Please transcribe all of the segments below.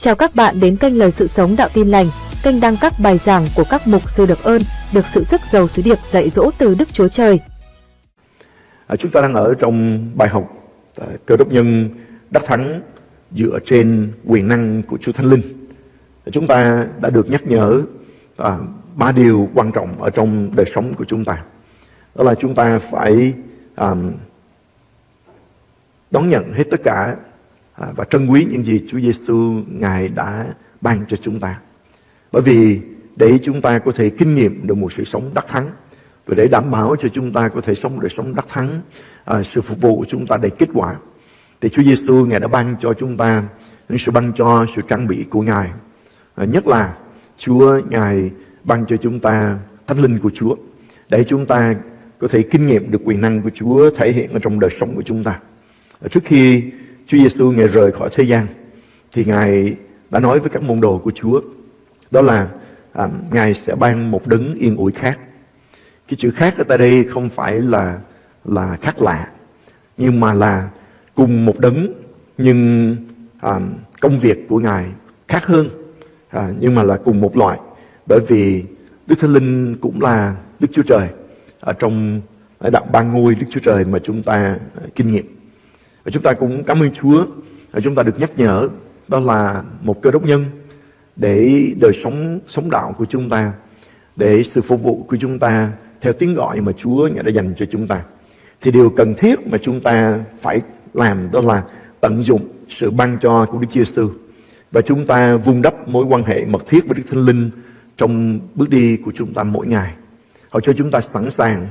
Chào các bạn đến kênh Lời Sự Sống Đạo Tin Lành, kênh đăng các bài giảng của các mục sư được ơn, được sự sức giàu sứ điệp dạy dỗ từ Đức Chúa Trời. À, chúng ta đang ở trong bài học à, cơ đốc nhân đắc thắng dựa trên quyền năng của Chúa Thánh Linh. À, chúng ta đã được nhắc nhở à, ba điều quan trọng ở trong đời sống của chúng ta. Đó là chúng ta phải à, đón nhận hết tất cả À, và trân quý những gì Chúa Giêsu ngài đã ban cho chúng ta. Bởi vì để chúng ta có thể kinh nghiệm được một sự sống đắc thắng và để đảm bảo cho chúng ta có thể sống đời sống đắc thắng, à, sự phục vụ của chúng ta đầy kết quả. Thì Chúa Giêsu ngài đã ban cho chúng ta những sự ban cho sự trang bị của ngài. À, nhất là Chúa ngài ban cho chúng ta thánh linh của Chúa để chúng ta có thể kinh nghiệm được quyền năng của Chúa thể hiện ở trong đời sống của chúng ta. À, trước khi Chúa Giêsu ngài rời khỏi thế gian thì ngài đã nói với các môn đồ của Chúa đó là à, ngài sẽ ban một đấng yên ủi khác. Cái chữ khác ở tại đây không phải là là khác lạ nhưng mà là cùng một đấng nhưng à, công việc của ngài khác hơn à, nhưng mà là cùng một loại bởi vì Đức Thánh Linh cũng là Đức Chúa Trời ở trong đạo ba ngôi Đức Chúa Trời mà chúng ta à, kinh nghiệm. Và chúng ta cũng cảm ơn Chúa. Và chúng ta được nhắc nhở đó là một cơ đốc nhân để đời sống sống đạo của chúng ta, để sự phục vụ của chúng ta theo tiếng gọi mà Chúa đã dành cho chúng ta. Thì điều cần thiết mà chúng ta phải làm đó là tận dụng sự ban cho của Đức Chúa Giêsu và chúng ta vun đắp mối quan hệ mật thiết với Đức Thánh Linh trong bước đi của chúng ta mỗi ngày. Họ cho chúng ta sẵn sàng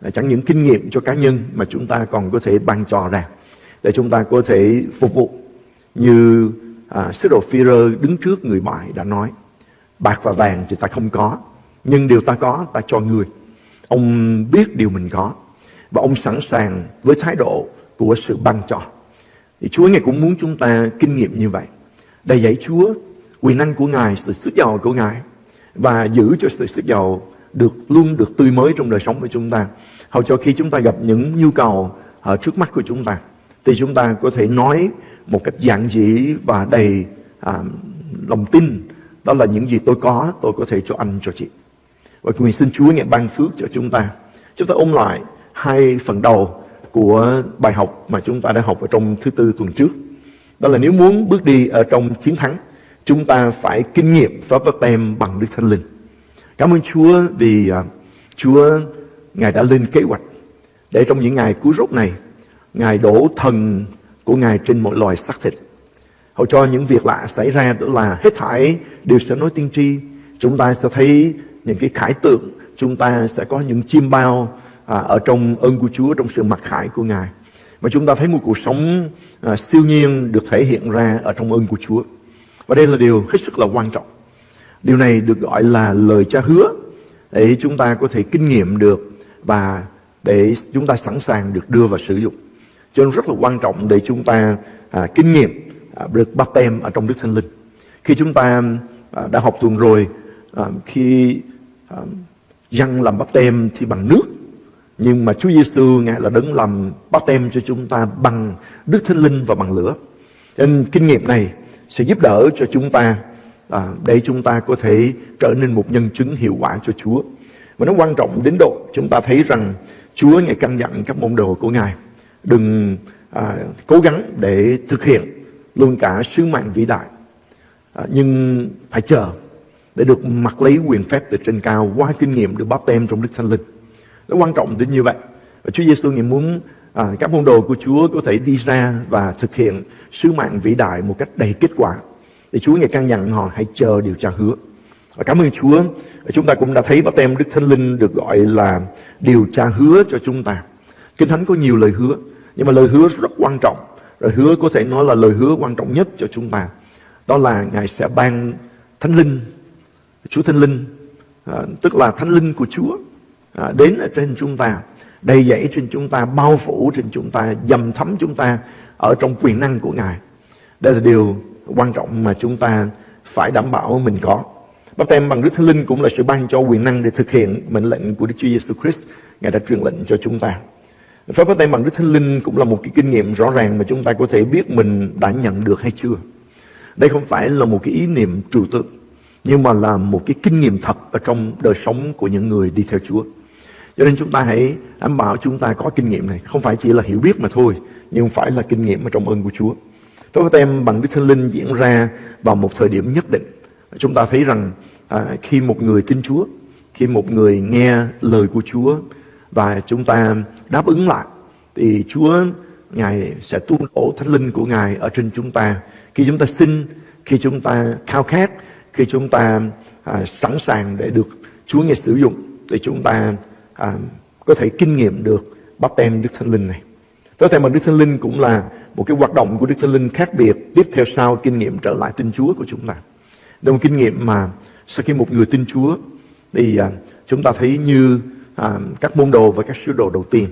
à, chẳng những kinh nghiệm cho cá nhân mà chúng ta còn có thể ban cho ra để chúng ta có thể phục vụ như à, sứ đồ phi đứng trước người bại đã nói. Bạc và vàng thì ta không có nhưng điều ta có ta cho người. Ông biết điều mình có và ông sẵn sàng với thái độ của sự ban cho. Thì Chúa Ngài cũng muốn chúng ta kinh nghiệm như vậy. Đầy dạy Chúa quyền năng của Ngài sự sức giàu của Ngài và giữ cho sự sức giàu được luôn được tươi mới trong đời sống của chúng ta. Hầu cho khi chúng ta gặp những nhu cầu ở trước mắt của chúng ta thì chúng ta có thể nói một cách giản dị và đầy à, lòng tin. Đó là những gì tôi có tôi có thể cho anh cho chị. Và nguyện xin Chúa ngài ban phước cho chúng ta. Chúng ta ôm lại hai phần đầu của bài học mà chúng ta đã học ở trong thứ tư tuần trước. Đó là nếu muốn bước đi ở trong chiến thắng chúng ta phải kinh nghiệm pháp bắt tem bằng Đức Thánh Linh. Cảm ơn Chúa vì uh, Chúa Ngài đã lên kế hoạch để trong những ngày cuối rốt này Ngài đổ thần của Ngài trên mọi loài xác thịt. Hầu cho những việc lạ xảy ra đó là hết thảy đều sẽ nói tiên tri. Chúng ta sẽ thấy những cái khải tượng, chúng ta sẽ có những chim bao à, ở trong ơn của Chúa, trong sự mặc khải của Ngài. Và chúng ta thấy một cuộc sống à, siêu nhiên được thể hiện ra ở trong ơn của Chúa. Và đây là điều hết sức là quan trọng. Điều này được gọi là lời cha hứa để chúng ta có thể kinh nghiệm được và để chúng ta sẵn sàng được đưa vào sử dụng. Cho nên rất là quan trọng để chúng ta à, kinh nghiệm à, được bắt tem ở trong Đức Thánh Linh. Khi chúng ta à, đã học tuần rồi, à, khi à, dân làm bắp tem thì bằng nước, nhưng mà Chúa Giêsu ngài là đấng làm bắp tem cho chúng ta bằng Đức Thánh Linh và bằng lửa. Cho nên kinh nghiệm này sẽ giúp đỡ cho chúng ta à, để chúng ta có thể trở nên một nhân chứng hiệu quả cho Chúa. Và nó quan trọng đến độ chúng ta thấy rằng Chúa ngài căn dặn các môn đồ của ngài đừng à, cố gắng để thực hiện luôn cả sứ mạng vĩ đại. À, nhưng phải chờ để được mặc lấy quyền phép từ trên cao qua kinh nghiệm được báp tem trong Đức Thánh Linh. Nó quan trọng đến như vậy. Và Chúa Giêsu ngài muốn à, các môn đồ của Chúa có thể đi ra và thực hiện sứ mạng vĩ đại một cách đầy kết quả. Thì Chúa ngài căn dặn họ hãy chờ điều tra hứa. Và cảm ơn Chúa chúng ta cũng đã thấy báp tem Đức Thánh Linh được gọi là điều tra hứa cho chúng ta. Kinh Thánh có nhiều lời hứa nhưng mà lời hứa rất quan trọng Lời hứa có thể nói là lời hứa quan trọng nhất cho chúng ta Đó là Ngài sẽ ban Thánh Linh Chúa Thánh Linh à, Tức là Thánh Linh của Chúa à, Đến ở trên chúng ta Đầy dẫy trên chúng ta Bao phủ trên chúng ta Dầm thấm chúng ta Ở trong quyền năng của Ngài Đây là điều quan trọng mà chúng ta Phải đảm bảo mình có Bắp tem bằng Đức Thánh Linh cũng là sự ban cho quyền năng để thực hiện mệnh lệnh của Đức Chúa Giêsu Christ. Ngài đã truyền lệnh cho chúng ta. Phép bắt tay bằng Đức Thánh Linh cũng là một cái kinh nghiệm rõ ràng mà chúng ta có thể biết mình đã nhận được hay chưa. Đây không phải là một cái ý niệm trừu tượng, nhưng mà là một cái kinh nghiệm thật ở trong đời sống của những người đi theo Chúa. Cho nên chúng ta hãy đảm bảo chúng ta có kinh nghiệm này, không phải chỉ là hiểu biết mà thôi, nhưng phải là kinh nghiệm ở trong ơn của Chúa. Phép tem bằng Đức Thánh Linh diễn ra vào một thời điểm nhất định. Chúng ta thấy rằng à, khi một người tin Chúa, khi một người nghe lời của Chúa và chúng ta đáp ứng lại, thì Chúa Ngài sẽ tuôn đổ Thánh Linh của Ngài ở trên chúng ta. Khi chúng ta xin, khi chúng ta khao khát, khi chúng ta à, sẵn sàng để được Chúa Ngài sử dụng, thì chúng ta à, có thể kinh nghiệm được bắp tem Đức Thánh Linh này. Có thể mà Đức Thánh Linh cũng là một cái hoạt động của Đức Thánh Linh khác biệt tiếp theo sau kinh nghiệm trở lại tin Chúa của chúng ta. Đây một kinh nghiệm mà sau khi một người tin Chúa thì à, chúng ta thấy như à, các môn đồ và các sứ đồ đầu tiên.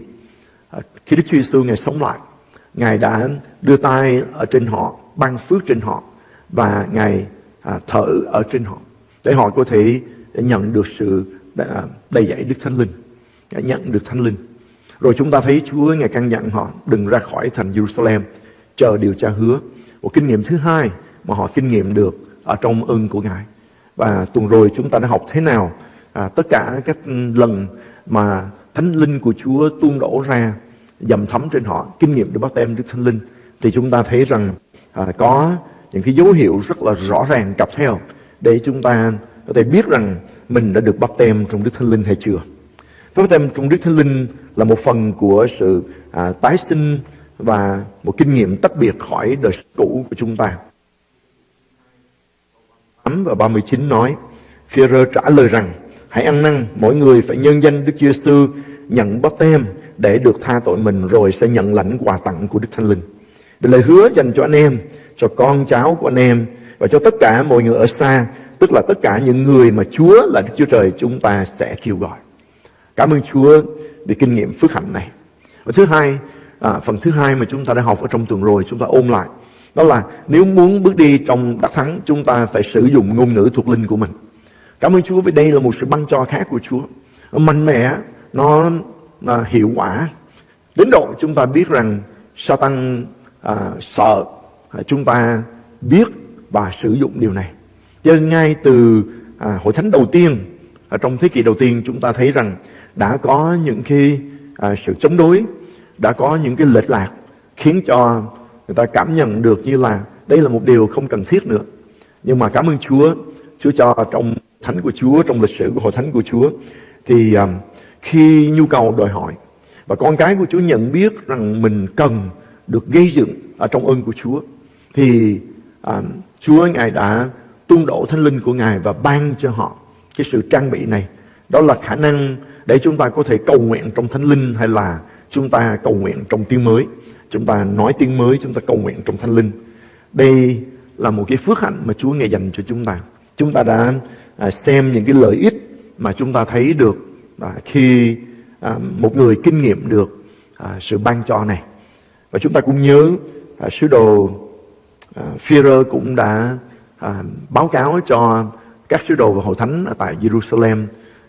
À, khi Đức Chúa Giêsu Ngài sống lại, Ngài đã đưa tay ở trên họ, ban phước trên họ và Ngài à, thở ở trên họ để họ có thể nhận được sự à, đầy dạy Đức Thánh Linh, à, nhận được Thánh Linh. Rồi chúng ta thấy Chúa Ngài căn dặn họ đừng ra khỏi thành Jerusalem, chờ điều tra hứa. Một kinh nghiệm thứ hai mà họ kinh nghiệm được ở trong ơn của Ngài. Và tuần rồi chúng ta đã học thế nào à, tất cả các lần mà Thánh Linh của Chúa tuôn đổ ra dầm thấm trên họ, kinh nghiệm được bắt tem Đức Thánh Linh. Thì chúng ta thấy rằng à, có những cái dấu hiệu rất là rõ ràng cặp theo để chúng ta có thể biết rằng mình đã được bắt tem trong Đức Thánh Linh hay chưa. Bắt tem trong Đức Thánh Linh là một phần của sự à, tái sinh và một kinh nghiệm tách biệt khỏi đời cũ của chúng ta. 8 và 39 nói, Führer trả lời rằng, hãy ăn năn, mỗi người phải nhân danh Đức Chúa nhận bắp tem để được tha tội mình rồi sẽ nhận lãnh quà tặng của Đức Thánh Linh. Vì lời hứa dành cho anh em, cho con cháu của anh em và cho tất cả mọi người ở xa, tức là tất cả những người mà Chúa là Đức Chúa Trời chúng ta sẽ kêu gọi. Cảm ơn Chúa vì kinh nghiệm phước hạnh này. Và thứ hai, à, phần thứ hai mà chúng ta đã học ở trong tuần rồi, chúng ta ôm lại. Đó là nếu muốn bước đi trong đắc thắng, chúng ta phải sử dụng ngôn ngữ thuộc linh của mình. Cảm ơn Chúa vì đây là một sự ban cho khác của Chúa. Nó mạnh mẽ, nó à, hiệu quả. Đến độ chúng ta biết rằng Satan à, sợ à, chúng ta biết và sử dụng điều này. Cho nên ngay từ à, hội thánh đầu tiên, ở trong thế kỷ đầu tiên chúng ta thấy rằng đã có những cái à, sự chống đối, đã có những cái lệch lạc khiến cho người ta cảm nhận được như là đây là một điều không cần thiết nữa. Nhưng mà cảm ơn Chúa, Chúa cho trong thánh của Chúa, trong lịch sử của hội thánh của Chúa, thì um, khi nhu cầu đòi hỏi và con cái của Chúa nhận biết rằng mình cần được gây dựng ở trong ơn của Chúa, thì um, Chúa Ngài đã tuôn đổ thánh linh của Ngài và ban cho họ cái sự trang bị này. Đó là khả năng để chúng ta có thể cầu nguyện trong thánh linh hay là chúng ta cầu nguyện trong tiếng mới. Chúng ta nói tiếng mới, chúng ta cầu nguyện trong thánh linh. Đây là một cái phước hạnh mà Chúa Ngài dành cho chúng ta. Chúng ta đã à, xem những cái lợi ích mà chúng ta thấy được à, khi à, một người kinh nghiệm được à, sự ban cho này. Và chúng ta cũng nhớ à, sứ đồ à, Führer cũng đã à, báo cáo cho các sứ đồ và hội thánh ở tại Jerusalem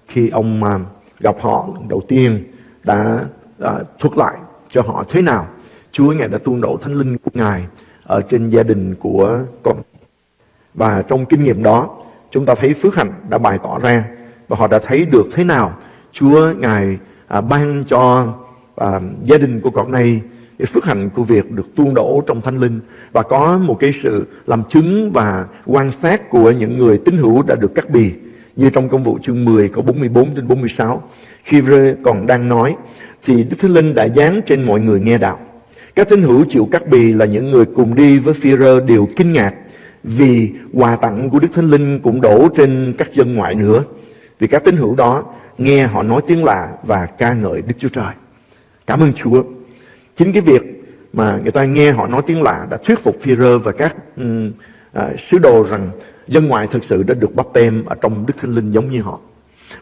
khi ông à, gặp họ đầu tiên đã à, thuật lại cho họ thế nào Chúa Ngài đã tuôn đổ thánh linh của Ngài ở trên gia đình của con. Và trong kinh nghiệm đó, chúng ta thấy phước hạnh đã bày tỏ ra và họ đã thấy được thế nào Chúa Ngài à, ban cho à, gia đình của con này cái phước hạnh của việc được tuôn đổ trong thánh linh. Và có một cái sự làm chứng và quan sát của những người tín hữu đã được cắt bì. Như trong công vụ chương 10 có 44 đến 46 khi còn đang nói thì Đức Thánh Linh đã dán trên mọi người nghe đạo. Các tín hữu chịu cắt bì là những người cùng đi với phi rơ đều kinh ngạc vì quà tặng của Đức Thánh Linh cũng đổ trên các dân ngoại nữa. Vì các tín hữu đó nghe họ nói tiếng lạ và ca ngợi Đức Chúa Trời. Cảm ơn Chúa. Chính cái việc mà người ta nghe họ nói tiếng lạ đã thuyết phục phi rơ và các um, à, sứ đồ rằng dân ngoại thực sự đã được bắp tem ở trong Đức Thánh Linh giống như họ.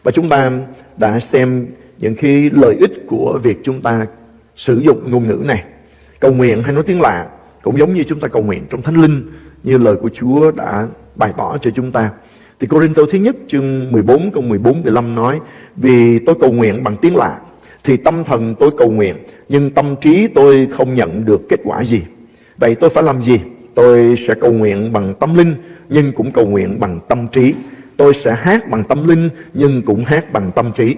Và chúng ta đã xem những cái lợi ích của việc chúng ta sử dụng ngôn ngữ này. Cầu nguyện hay nói tiếng lạ cũng giống như chúng ta cầu nguyện trong Thánh Linh như lời của Chúa đã bày tỏ cho chúng ta. Thì Corinto thứ nhất, chương 14 câu 14 15 nói, Vì tôi cầu nguyện bằng tiếng lạ, Thì tâm thần tôi cầu nguyện, Nhưng tâm trí tôi không nhận được kết quả gì Vậy tôi phải làm gì? tôi sẽ cầu nguyện bằng tâm linh, nhưng cũng cầu nguyện bằng tâm trí. Tôi sẽ hát bằng tâm linh, nhưng cũng hát bằng tâm trí.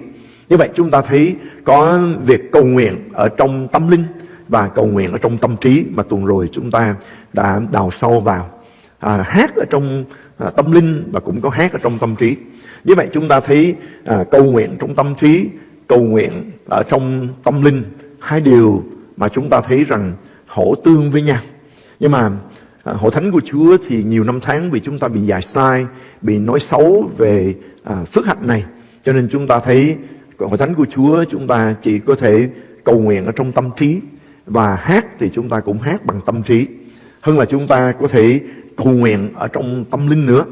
Như vậy chúng ta thấy có việc cầu nguyện ở trong tâm linh và cầu nguyện ở trong tâm trí mà tuần rồi chúng ta đã đào sâu vào. À, hát ở trong à, tâm linh và cũng có hát ở trong tâm trí. Như vậy chúng ta thấy à, cầu nguyện trong tâm trí, cầu nguyện ở trong tâm linh, hai điều mà chúng ta thấy rằng hỗ tương với nhau. Nhưng mà à, hội thánh của Chúa thì nhiều năm tháng vì chúng ta bị dạy sai, bị nói xấu về à, phước hạnh này. Cho nên chúng ta thấy hội thánh của Chúa chúng ta chỉ có thể cầu nguyện ở trong tâm trí và hát thì chúng ta cũng hát bằng tâm trí. Hơn là chúng ta có thể cầu nguyện ở trong tâm linh nữa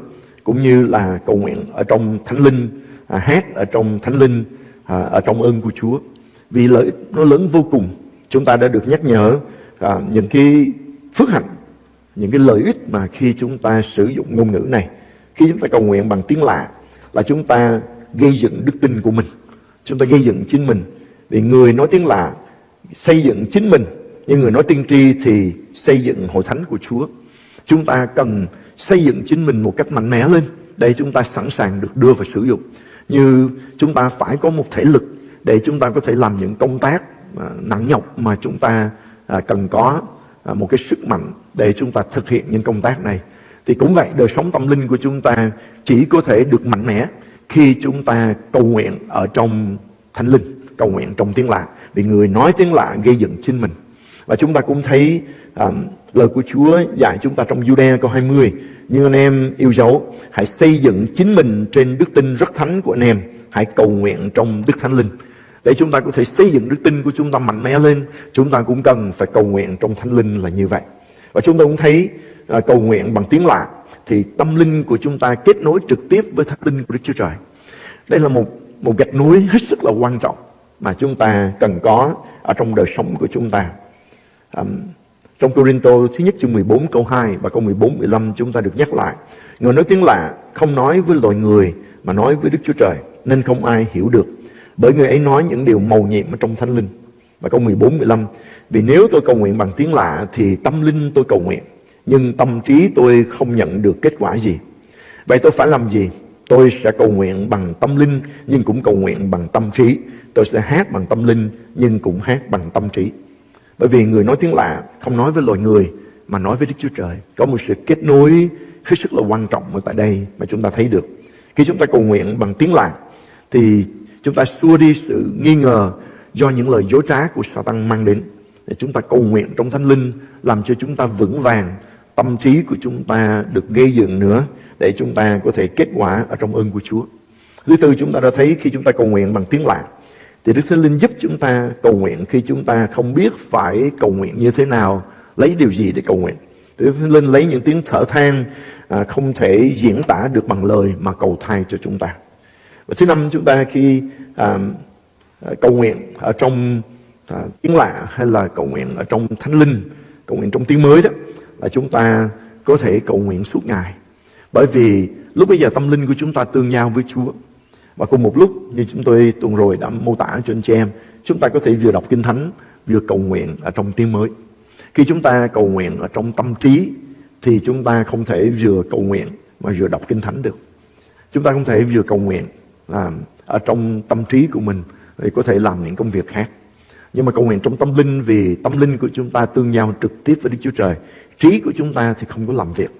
cũng như là cầu nguyện ở trong thánh linh à, hát ở trong thánh linh à, ở trong ơn của Chúa. Vì lợi ích nó lớn vô cùng chúng ta đã được nhắc nhở à, những cái phước hạnh những cái lợi ích mà khi chúng ta sử dụng ngôn ngữ này. Khi chúng ta cầu nguyện bằng tiếng lạ là chúng ta gây dựng đức tin của mình. Chúng ta gây dựng chính mình. Vì người nói tiếng lạ xây dựng chính mình nhưng người nói tiên tri thì xây dựng hội thánh của Chúa chúng ta cần xây dựng chính mình một cách mạnh mẽ lên để chúng ta sẵn sàng được đưa vào sử dụng. Như chúng ta phải có một thể lực để chúng ta có thể làm những công tác à, nặng nhọc mà chúng ta à, cần có à, một cái sức mạnh để chúng ta thực hiện những công tác này. Thì cũng vậy, đời sống tâm linh của chúng ta chỉ có thể được mạnh mẽ khi chúng ta cầu nguyện ở trong thánh linh, cầu nguyện trong tiếng lạ. Vì người nói tiếng lạ gây dựng chính mình. Và chúng ta cũng thấy um, lời của Chúa dạy chúng ta trong Jude câu 20. Nhưng anh em yêu dấu, hãy xây dựng chính mình trên đức tin rất thánh của anh em. Hãy cầu nguyện trong Đức Thánh Linh. Để chúng ta có thể xây dựng đức tin của chúng ta mạnh mẽ lên, chúng ta cũng cần phải cầu nguyện trong Thánh Linh là như vậy. Và chúng ta cũng thấy uh, cầu nguyện bằng tiếng lạ thì tâm linh của chúng ta kết nối trực tiếp với Thánh Linh của Đức Chúa Trời. Đây là một một gạch núi hết sức là quan trọng mà chúng ta cần có ở trong đời sống của chúng ta. Um, trong Corinto thứ nhất chương 14 câu 2 và câu 14 15 chúng ta được nhắc lại. Người nói tiếng lạ không nói với loài người mà nói với Đức Chúa Trời nên không ai hiểu được. Bởi người ấy nói những điều màu nhiệm ở trong thánh linh. Và câu 14 15 vì nếu tôi cầu nguyện bằng tiếng lạ thì tâm linh tôi cầu nguyện nhưng tâm trí tôi không nhận được kết quả gì. Vậy tôi phải làm gì? Tôi sẽ cầu nguyện bằng tâm linh nhưng cũng cầu nguyện bằng tâm trí. Tôi sẽ hát bằng tâm linh nhưng cũng hát bằng tâm trí. Bởi vì người nói tiếng lạ không nói với loài người mà nói với Đức Chúa Trời. Có một sự kết nối hết sức là quan trọng ở tại đây mà chúng ta thấy được. Khi chúng ta cầu nguyện bằng tiếng lạ thì chúng ta xua đi sự nghi ngờ do những lời dối trá của Satan mang đến. Để chúng ta cầu nguyện trong thánh linh làm cho chúng ta vững vàng, tâm trí của chúng ta được gây dựng nữa để chúng ta có thể kết quả ở trong ơn của Chúa. Thứ tư chúng ta đã thấy khi chúng ta cầu nguyện bằng tiếng lạ thì Đức Thánh Linh giúp chúng ta cầu nguyện khi chúng ta không biết phải cầu nguyện như thế nào, lấy điều gì để cầu nguyện. Đức Thánh Linh lấy những tiếng thở than à, không thể diễn tả được bằng lời mà cầu thay cho chúng ta. Và thứ năm chúng ta khi à, à cầu nguyện ở trong à, tiếng lạ hay là cầu nguyện ở trong thánh linh, cầu nguyện trong tiếng mới đó là chúng ta có thể cầu nguyện suốt ngày. Bởi vì lúc bây giờ tâm linh của chúng ta tương giao với Chúa. Và cùng một lúc như chúng tôi tuần rồi đã mô tả cho anh chị em, chúng ta có thể vừa đọc Kinh Thánh, vừa cầu nguyện ở trong tiếng mới. Khi chúng ta cầu nguyện ở trong tâm trí, thì chúng ta không thể vừa cầu nguyện mà vừa đọc Kinh Thánh được. Chúng ta không thể vừa cầu nguyện à, ở trong tâm trí của mình thì có thể làm những công việc khác. Nhưng mà cầu nguyện trong tâm linh vì tâm linh của chúng ta tương giao trực tiếp với Đức Chúa Trời. Trí của chúng ta thì không có làm việc.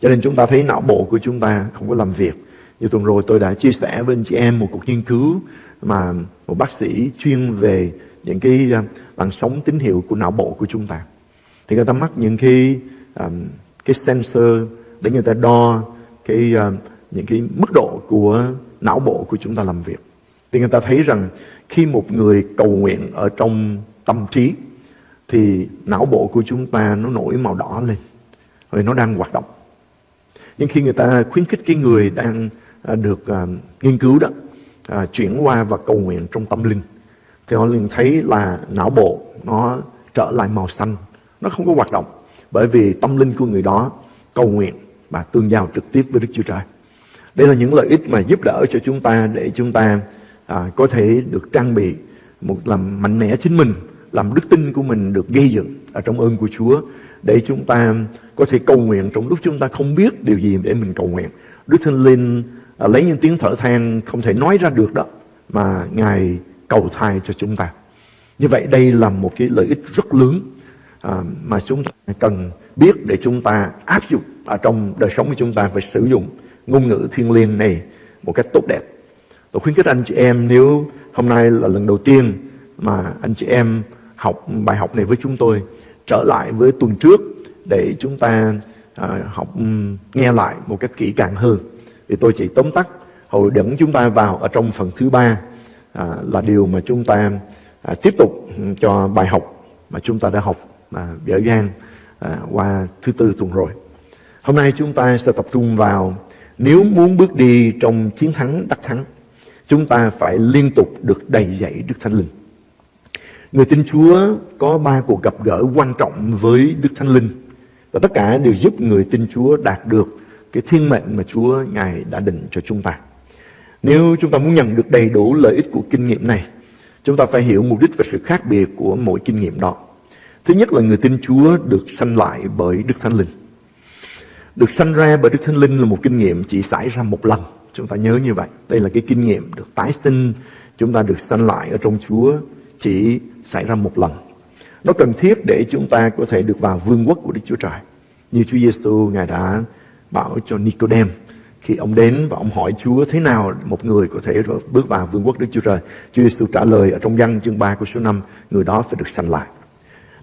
Cho nên chúng ta thấy não bộ của chúng ta không có làm việc. Như tuần rồi tôi đã chia sẻ với anh chị em một cuộc nghiên cứu mà một bác sĩ chuyên về những cái à, làn sóng tín hiệu của não bộ của chúng ta. Thì người ta mắc những cái um, cái sensor để người ta đo cái uh, những cái mức độ của não bộ của chúng ta làm việc. Thì người ta thấy rằng khi một người cầu nguyện ở trong tâm trí thì não bộ của chúng ta nó nổi màu đỏ lên rồi nó đang hoạt động. Nhưng khi người ta khuyến khích cái người đang à, được à, nghiên cứu đó à, chuyển qua và cầu nguyện trong tâm linh thì họ liền thấy là não bộ nó trở lại màu xanh nó không có hoạt động bởi vì tâm linh của người đó cầu nguyện và tương giao trực tiếp với Đức Chúa Trời đây là những lợi ích mà giúp đỡ cho chúng ta để chúng ta à, có thể được trang bị một làm mạnh mẽ chính mình làm đức tin của mình được gây dựng ở trong ơn của Chúa để chúng ta có thể cầu nguyện trong lúc chúng ta không biết điều gì để mình cầu nguyện. Đức Thánh Linh à, lấy những tiếng thở than không thể nói ra được đó mà Ngài cầu thai cho chúng ta. Như vậy đây là một cái lợi ích rất lớn à, mà chúng ta cần biết để chúng ta áp dụng ở trong đời sống của chúng ta phải sử dụng ngôn ngữ thiên liêng này một cách tốt đẹp. Tôi khuyến khích anh chị em nếu hôm nay là lần đầu tiên mà anh chị em học bài học này với chúng tôi trở lại với tuần trước để chúng ta à, học nghe lại một cách kỹ càng hơn. Thì tôi chỉ tóm tắt hồi dẫn chúng ta vào ở trong phần thứ ba à, là điều mà chúng ta à, tiếp tục cho bài học mà chúng ta đã học mà dở dang à, qua thứ tư tuần rồi. Hôm nay chúng ta sẽ tập trung vào nếu muốn bước đi trong chiến thắng đắc thắng, chúng ta phải liên tục được đầy dạy Đức Thánh Linh. Người tin Chúa có ba cuộc gặp gỡ quan trọng với Đức Thánh Linh và tất cả đều giúp người tin Chúa đạt được cái thiên mệnh mà Chúa Ngài đã định cho chúng ta. Nếu chúng ta muốn nhận được đầy đủ lợi ích của kinh nghiệm này, chúng ta phải hiểu mục đích và sự khác biệt của mỗi kinh nghiệm đó. Thứ nhất là người tin Chúa được sanh lại bởi Đức Thánh Linh. Được sanh ra bởi Đức Thánh Linh là một kinh nghiệm chỉ xảy ra một lần. Chúng ta nhớ như vậy. Đây là cái kinh nghiệm được tái sinh. Chúng ta được sanh lại ở trong Chúa chỉ xảy ra một lần. Nó cần thiết để chúng ta có thể được vào vương quốc của Đức Chúa Trời. Như Chúa Giêsu Ngài đã bảo cho Nicodem khi ông đến và ông hỏi Chúa thế nào một người có thể bước vào vương quốc Đức Chúa Trời. Chúa Giêsu trả lời ở trong văn chương 3 của số 5, người đó phải được sanh lại.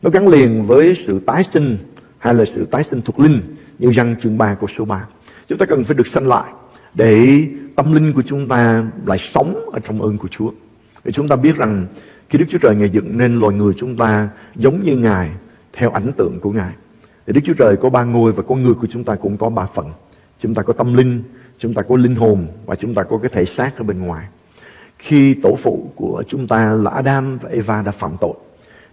Nó gắn liền với sự tái sinh hay là sự tái sinh thuộc linh như văn chương 3 của số 3. Chúng ta cần phải được sanh lại để tâm linh của chúng ta lại sống ở trong ơn của Chúa. Để chúng ta biết rằng khi Đức Chúa Trời Ngài dựng nên loài người chúng ta giống như Ngài theo ảnh tượng của Ngài. Thì Đức Chúa Trời có ba ngôi và con người của chúng ta cũng có ba phần. Chúng ta có tâm linh, chúng ta có linh hồn và chúng ta có cái thể xác ở bên ngoài. Khi tổ phụ của chúng ta là Adam và Eva đã phạm tội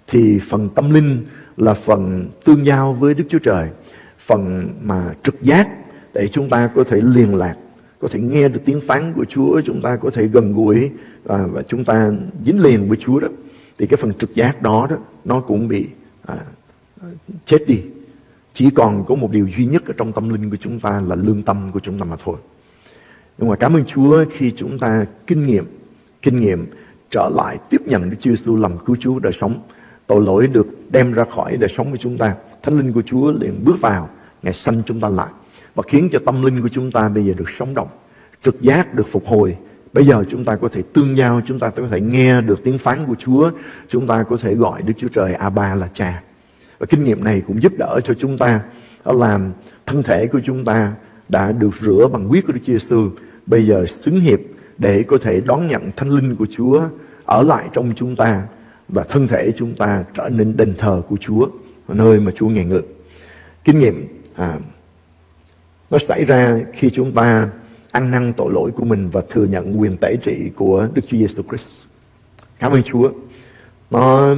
thì phần tâm linh là phần tương giao với Đức Chúa Trời, phần mà trực giác để chúng ta có thể liên lạc, có thể nghe được tiếng phán của Chúa, chúng ta có thể gần gũi và, và chúng ta dính liền với Chúa đó. Thì cái phần trực giác đó đó nó cũng bị à, chết đi. Chỉ còn có một điều duy nhất ở trong tâm linh của chúng ta là lương tâm của chúng ta mà thôi. Nhưng mà cảm ơn Chúa khi chúng ta kinh nghiệm, kinh nghiệm trở lại tiếp nhận Đức Chúa Giêsu làm cứu Chúa đời sống tội lỗi được đem ra khỏi đời sống của chúng ta. Thánh linh của Chúa liền bước vào, Ngài sanh chúng ta lại và khiến cho tâm linh của chúng ta bây giờ được sống động, trực giác được phục hồi. Bây giờ chúng ta có thể tương giao, chúng ta có thể nghe được tiếng phán của Chúa, chúng ta có thể gọi Đức Chúa Trời A-ba là cha. Và kinh nghiệm này cũng giúp đỡ cho chúng ta đó làm thân thể của chúng ta đã được rửa bằng huyết của Đức Chúa Giêsu, bây giờ xứng hiệp để có thể đón nhận thanh linh của Chúa ở lại trong chúng ta và thân thể chúng ta trở nên đền thờ của Chúa, nơi mà Chúa ngài ngự. Kinh nghiệm à, nó xảy ra khi chúng ta ăn năn tội lỗi của mình và thừa nhận quyền tẩy trị của Đức Chúa Giêsu Christ. Cảm ơn Chúa. Nó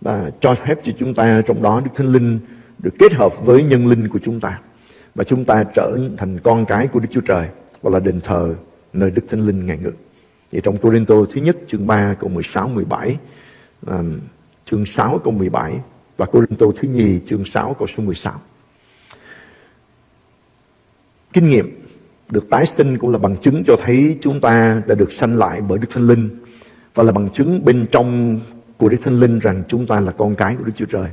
và cho phép cho chúng ta trong đó Đức Thánh Linh được kết hợp với nhân linh của chúng ta và chúng ta trở thành con cái của Đức Chúa Trời và là đền thờ nơi Đức Thánh Linh ngài ngự. Thì trong Corinto thứ nhất chương 3 câu 16 17 um, chương 6 câu 17 và Corinto thứ nhì chương 6 câu số 16. Kinh nghiệm được tái sinh cũng là bằng chứng cho thấy chúng ta đã được sanh lại bởi Đức Thánh Linh và là bằng chứng bên trong của Đức Thánh Linh rằng chúng ta là con cái của Đức Chúa Trời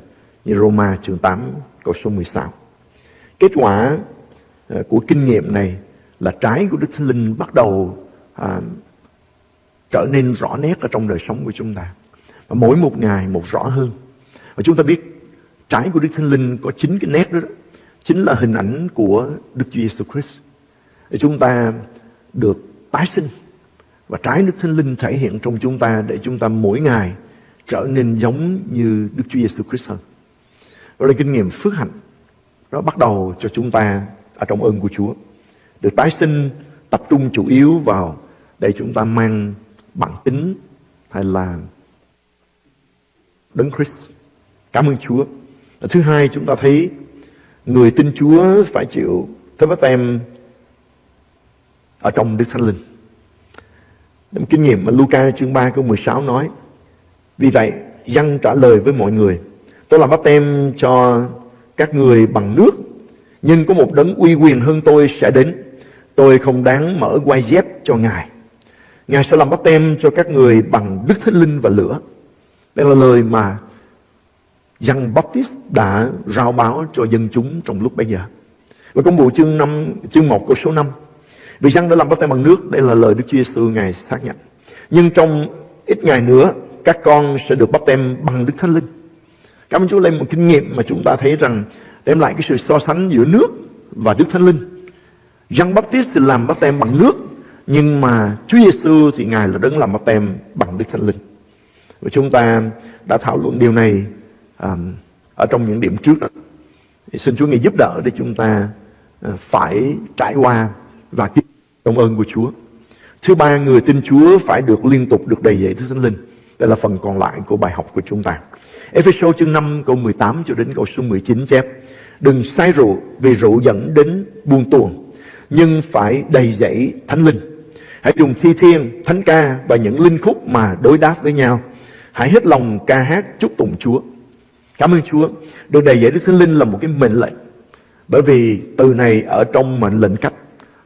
như Roma chương 8 câu số 16. Kết quả ờ, của kinh nghiệm này là trái của Đức Thánh Linh bắt đầu à, trở nên rõ nét ở trong đời sống của chúng ta. Và mỗi một ngày một rõ hơn. Và chúng ta biết trái của Đức Thánh Linh có chín cái nét đó, đó. Chính là hình ảnh của Đức Chúa Giêsu Christ. Chúng ta được tái sinh. Và trái Đức Thánh Linh thể hiện trong chúng ta để chúng ta mỗi ngày trở nên giống như Đức Chúa Giêsu Christ hơn. Đó là kinh nghiệm phước hạnh. Nó bắt đầu cho chúng ta ở trong ơn của Chúa. Được tái sinh, tập trung chủ yếu vào để chúng ta mang bản tính hay là Đấng Christ. Cảm ơn Chúa. Thứ hai, chúng ta thấy người tin Chúa phải chịu thấp bát tem ở trong Đức Thánh Linh. Một kinh nghiệm mà Luca chương 3 câu 16 nói. Vì vậy, dân trả lời với mọi người. Tôi làm báp tem cho các người bằng nước, nhưng có một đấng uy quyền hơn tôi sẽ đến. Tôi không đáng mở quai dép cho Ngài. Ngài sẽ làm bắp tem cho các người bằng Đức Thánh Linh và lửa. Đây là lời mà Giăng Baptist đã rao báo cho dân chúng trong lúc bây giờ. Và công vụ chương 5, chương 1 câu số 5. Vì Giăng đã làm bắt tay bằng nước, đây là lời Đức Chúa Giêsu Ngài xác nhận. Nhưng trong ít ngày nữa, các con sẽ được bắt tem bằng Đức Thánh Linh. Cảm ơn Chúa lên một kinh nghiệm mà chúng ta thấy rằng đem lại cái sự so sánh giữa nước và Đức Thánh Linh. Giăng Baptist làm bắt tem bằng nước, nhưng mà Chúa Giêsu thì Ngài là đấng làm bắt tem bằng Đức Thánh Linh. Và chúng ta đã thảo luận điều này um, ở trong những điểm trước đó. Thì xin Chúa Ngài giúp đỡ để chúng ta uh, phải trải qua và tiếp trong ơn của Chúa. Thứ ba, người tin Chúa phải được liên tục được đầy dạy Đức Thánh Linh. Đây là phần còn lại của bài học của chúng ta. Ephesos chương 5 câu 18 cho đến câu số 19 chép Đừng say rượu vì rượu dẫn đến buông tuồng Nhưng phải đầy dẫy thánh linh Hãy dùng thi thiên, thánh ca và những linh khúc mà đối đáp với nhau Hãy hết lòng ca hát chúc tụng Chúa Cảm ơn Chúa Được đầy dẫy Đức Thánh Linh là một cái mệnh lệnh Bởi vì từ này ở trong mệnh lệnh cách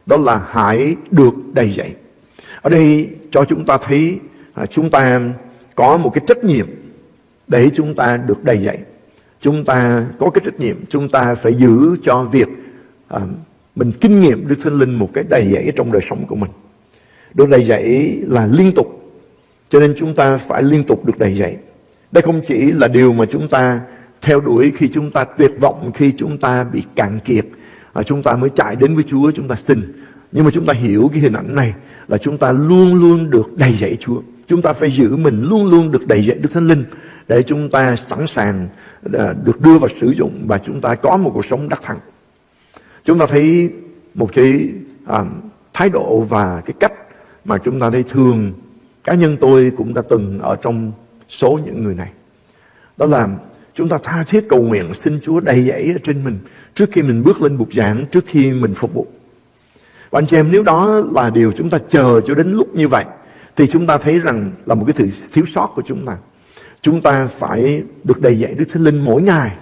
Đó là hãy được đầy dẫy Ở đây cho chúng ta thấy à, Chúng ta có một cái trách nhiệm để chúng ta được đầy dạy. Chúng ta có cái trách nhiệm, chúng ta phải giữ cho việc à, mình kinh nghiệm Đức Thánh Linh một cái đầy dạy trong đời sống của mình. Được đầy dạy là liên tục, cho nên chúng ta phải liên tục được đầy dạy. Đây không chỉ là điều mà chúng ta theo đuổi khi chúng ta tuyệt vọng, khi chúng ta bị cạn kiệt, chúng ta mới chạy đến với Chúa, chúng ta xin. Nhưng mà chúng ta hiểu cái hình ảnh này là chúng ta luôn luôn được đầy dạy Chúa. Chúng ta phải giữ mình luôn luôn được đầy dạy Đức Thánh Linh để chúng ta sẵn sàng được đưa vào sử dụng và chúng ta có một cuộc sống đắc thắng. Chúng ta thấy một cái à, thái độ và cái cách mà chúng ta thấy thường cá nhân tôi cũng đã từng ở trong số những người này. Đó là chúng ta tha thiết cầu nguyện xin Chúa đầy dẫy ở trên mình trước khi mình bước lên bục giảng, trước khi mình phục vụ. Và anh chị em nếu đó là điều chúng ta chờ cho đến lúc như vậy thì chúng ta thấy rằng là một cái sự thiếu sót của chúng ta. Chúng ta phải được đầy dạy Đức Thánh Linh mỗi ngày,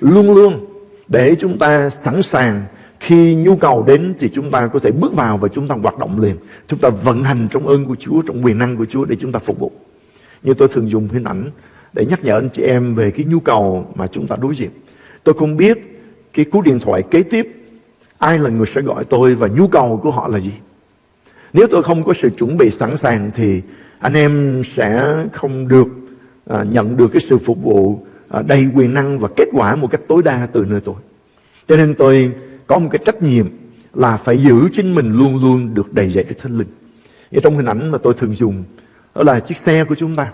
luôn luôn để chúng ta sẵn sàng khi nhu cầu đến thì chúng ta có thể bước vào và chúng ta hoạt động liền. Chúng ta vận hành trong ơn của Chúa, trong quyền năng của Chúa để chúng ta phục vụ. Như tôi thường dùng hình ảnh để nhắc nhở anh chị em về cái nhu cầu mà chúng ta đối diện. Tôi không biết cái cú điện thoại kế tiếp ai là người sẽ gọi tôi và nhu cầu của họ là gì. Nếu tôi không có sự chuẩn bị sẵn sàng thì anh em sẽ không được à, nhận được cái sự phục vụ à, đầy quyền năng và kết quả một cách tối đa từ nơi tôi. Cho nên tôi có một cái trách nhiệm là phải giữ chính mình luôn luôn được đầy dạy Đức Thánh Linh. Như trong hình ảnh mà tôi thường dùng đó là chiếc xe của chúng ta,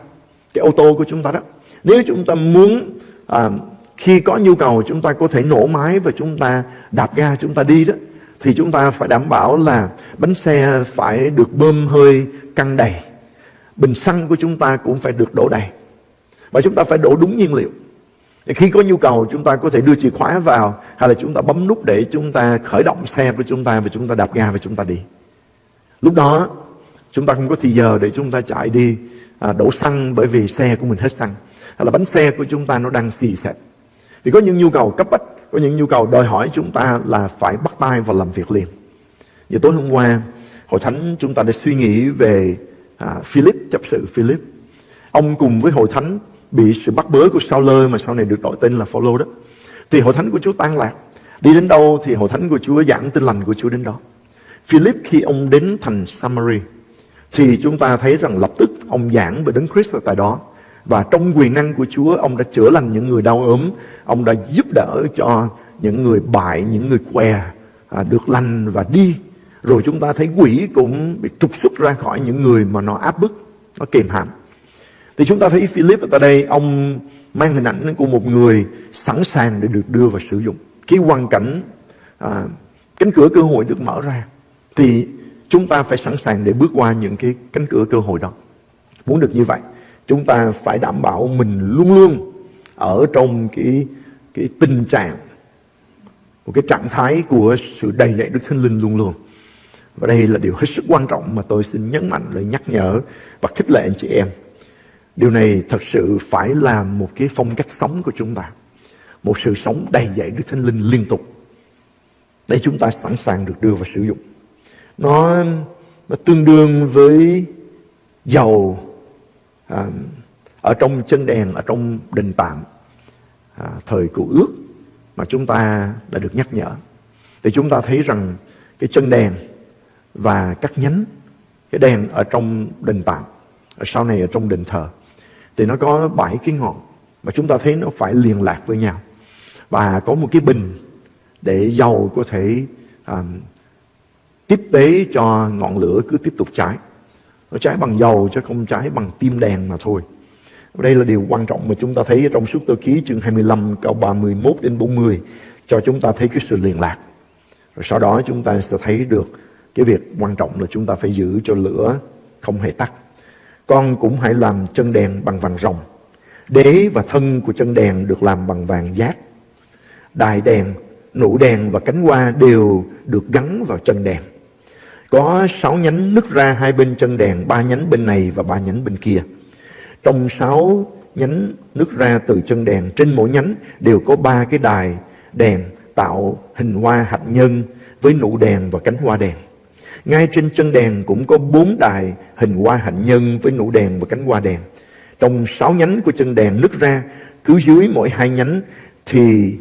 cái ô tô của chúng ta đó. Nếu chúng ta muốn à, khi có nhu cầu chúng ta có thể nổ máy và chúng ta đạp ga chúng ta đi đó thì chúng ta phải đảm bảo là bánh xe phải được bơm hơi căng đầy. Bình xăng của chúng ta cũng phải được đổ đầy. Và chúng ta phải đổ đúng nhiên liệu. Khi có nhu cầu chúng ta có thể đưa chìa khóa vào hay là chúng ta bấm nút để chúng ta khởi động xe của chúng ta và chúng ta đạp ga và chúng ta đi. Lúc đó chúng ta không có thì giờ để chúng ta chạy đi à, đổ xăng bởi vì xe của mình hết xăng. Hay là bánh xe của chúng ta nó đang xì xẹp. Vì có những nhu cầu cấp bách, có những nhu cầu đòi hỏi chúng ta là phải bắt tay vào làm việc liền. Như tối hôm qua, Hội Thánh chúng ta đã suy nghĩ về à, Philip, chấp sự Philip. Ông cùng với Hội Thánh bị sự bắt bớ của Sao Lơ mà sau này được đổi tên là Phaolô đó. Thì hội thánh của Chúa tan lạc. Đi đến đâu thì hội thánh của Chúa giảng tin lành của Chúa đến đó. Philip khi ông đến thành Samari thì chúng ta thấy rằng lập tức ông giảng về Đấng Christ ở tại đó. Và trong quyền năng của Chúa ông đã chữa lành những người đau ốm, ông đã giúp đỡ cho những người bại, những người què à, được lành và đi. Rồi chúng ta thấy quỷ cũng bị trục xuất ra khỏi những người mà nó áp bức, nó kềm hãm. Thì chúng ta thấy Philip ở tại đây ông mang hình ảnh của một người sẵn sàng để được đưa vào sử dụng. Khi hoàn cảnh à, cánh cửa cơ hội được mở ra thì chúng ta phải sẵn sàng để bước qua những cái cánh cửa cơ hội đó. Muốn được như vậy, chúng ta phải đảm bảo mình luôn luôn ở trong cái cái tình trạng một cái trạng thái của sự đầy dạy Đức Thánh Linh luôn luôn. Và đây là điều hết sức quan trọng mà tôi xin nhấn mạnh lời nhắc nhở và khích lệ anh chị em. Điều này thật sự phải là một cái phong cách sống của chúng ta. một sự sống đầy dạy Đức Thánh Linh liên tục để chúng ta sẵn sàng được đưa vào sử dụng. Nó, nó tương đương với dầu à, ở trong chân đèn, ở trong đình tạm à, thời cựu ước mà chúng ta đã được nhắc nhở. Thì chúng ta thấy rằng cái chân đèn và các nhánh cái đèn ở trong đình tạm, ở sau này ở trong đình thờ thì nó có bảy cái ngọn mà chúng ta thấy nó phải liên lạc với nhau và có một cái bình để dầu có thể à, tiếp tế cho ngọn lửa cứ tiếp tục cháy. Nó cháy bằng dầu chứ không cháy bằng tim đèn mà thôi. Đây là điều quan trọng mà chúng ta thấy trong suốt tôi ký chương 25 câu 31 đến 40 cho chúng ta thấy cái sự liên lạc. Rồi sau đó chúng ta sẽ thấy được cái việc quan trọng là chúng ta phải giữ cho lửa không hề tắt. Con cũng hãy làm chân đèn bằng vàng rồng. Đế và thân của chân đèn được làm bằng vàng giác. Đài đèn, nụ đèn và cánh hoa đều được gắn vào chân đèn. Có sáu nhánh nứt ra hai bên chân đèn, ba nhánh bên này và ba nhánh bên kia. Trong sáu nhánh nứt ra từ chân đèn, trên mỗi nhánh đều có ba cái đài đèn tạo hình hoa hạt nhân với nụ đèn và cánh hoa đèn. Ngay trên chân đèn cũng có bốn đài hình hoa hạnh nhân với nụ đèn và cánh hoa đèn. Trong sáu nhánh của chân đèn nứt ra, cứ dưới mỗi hai nhánh thì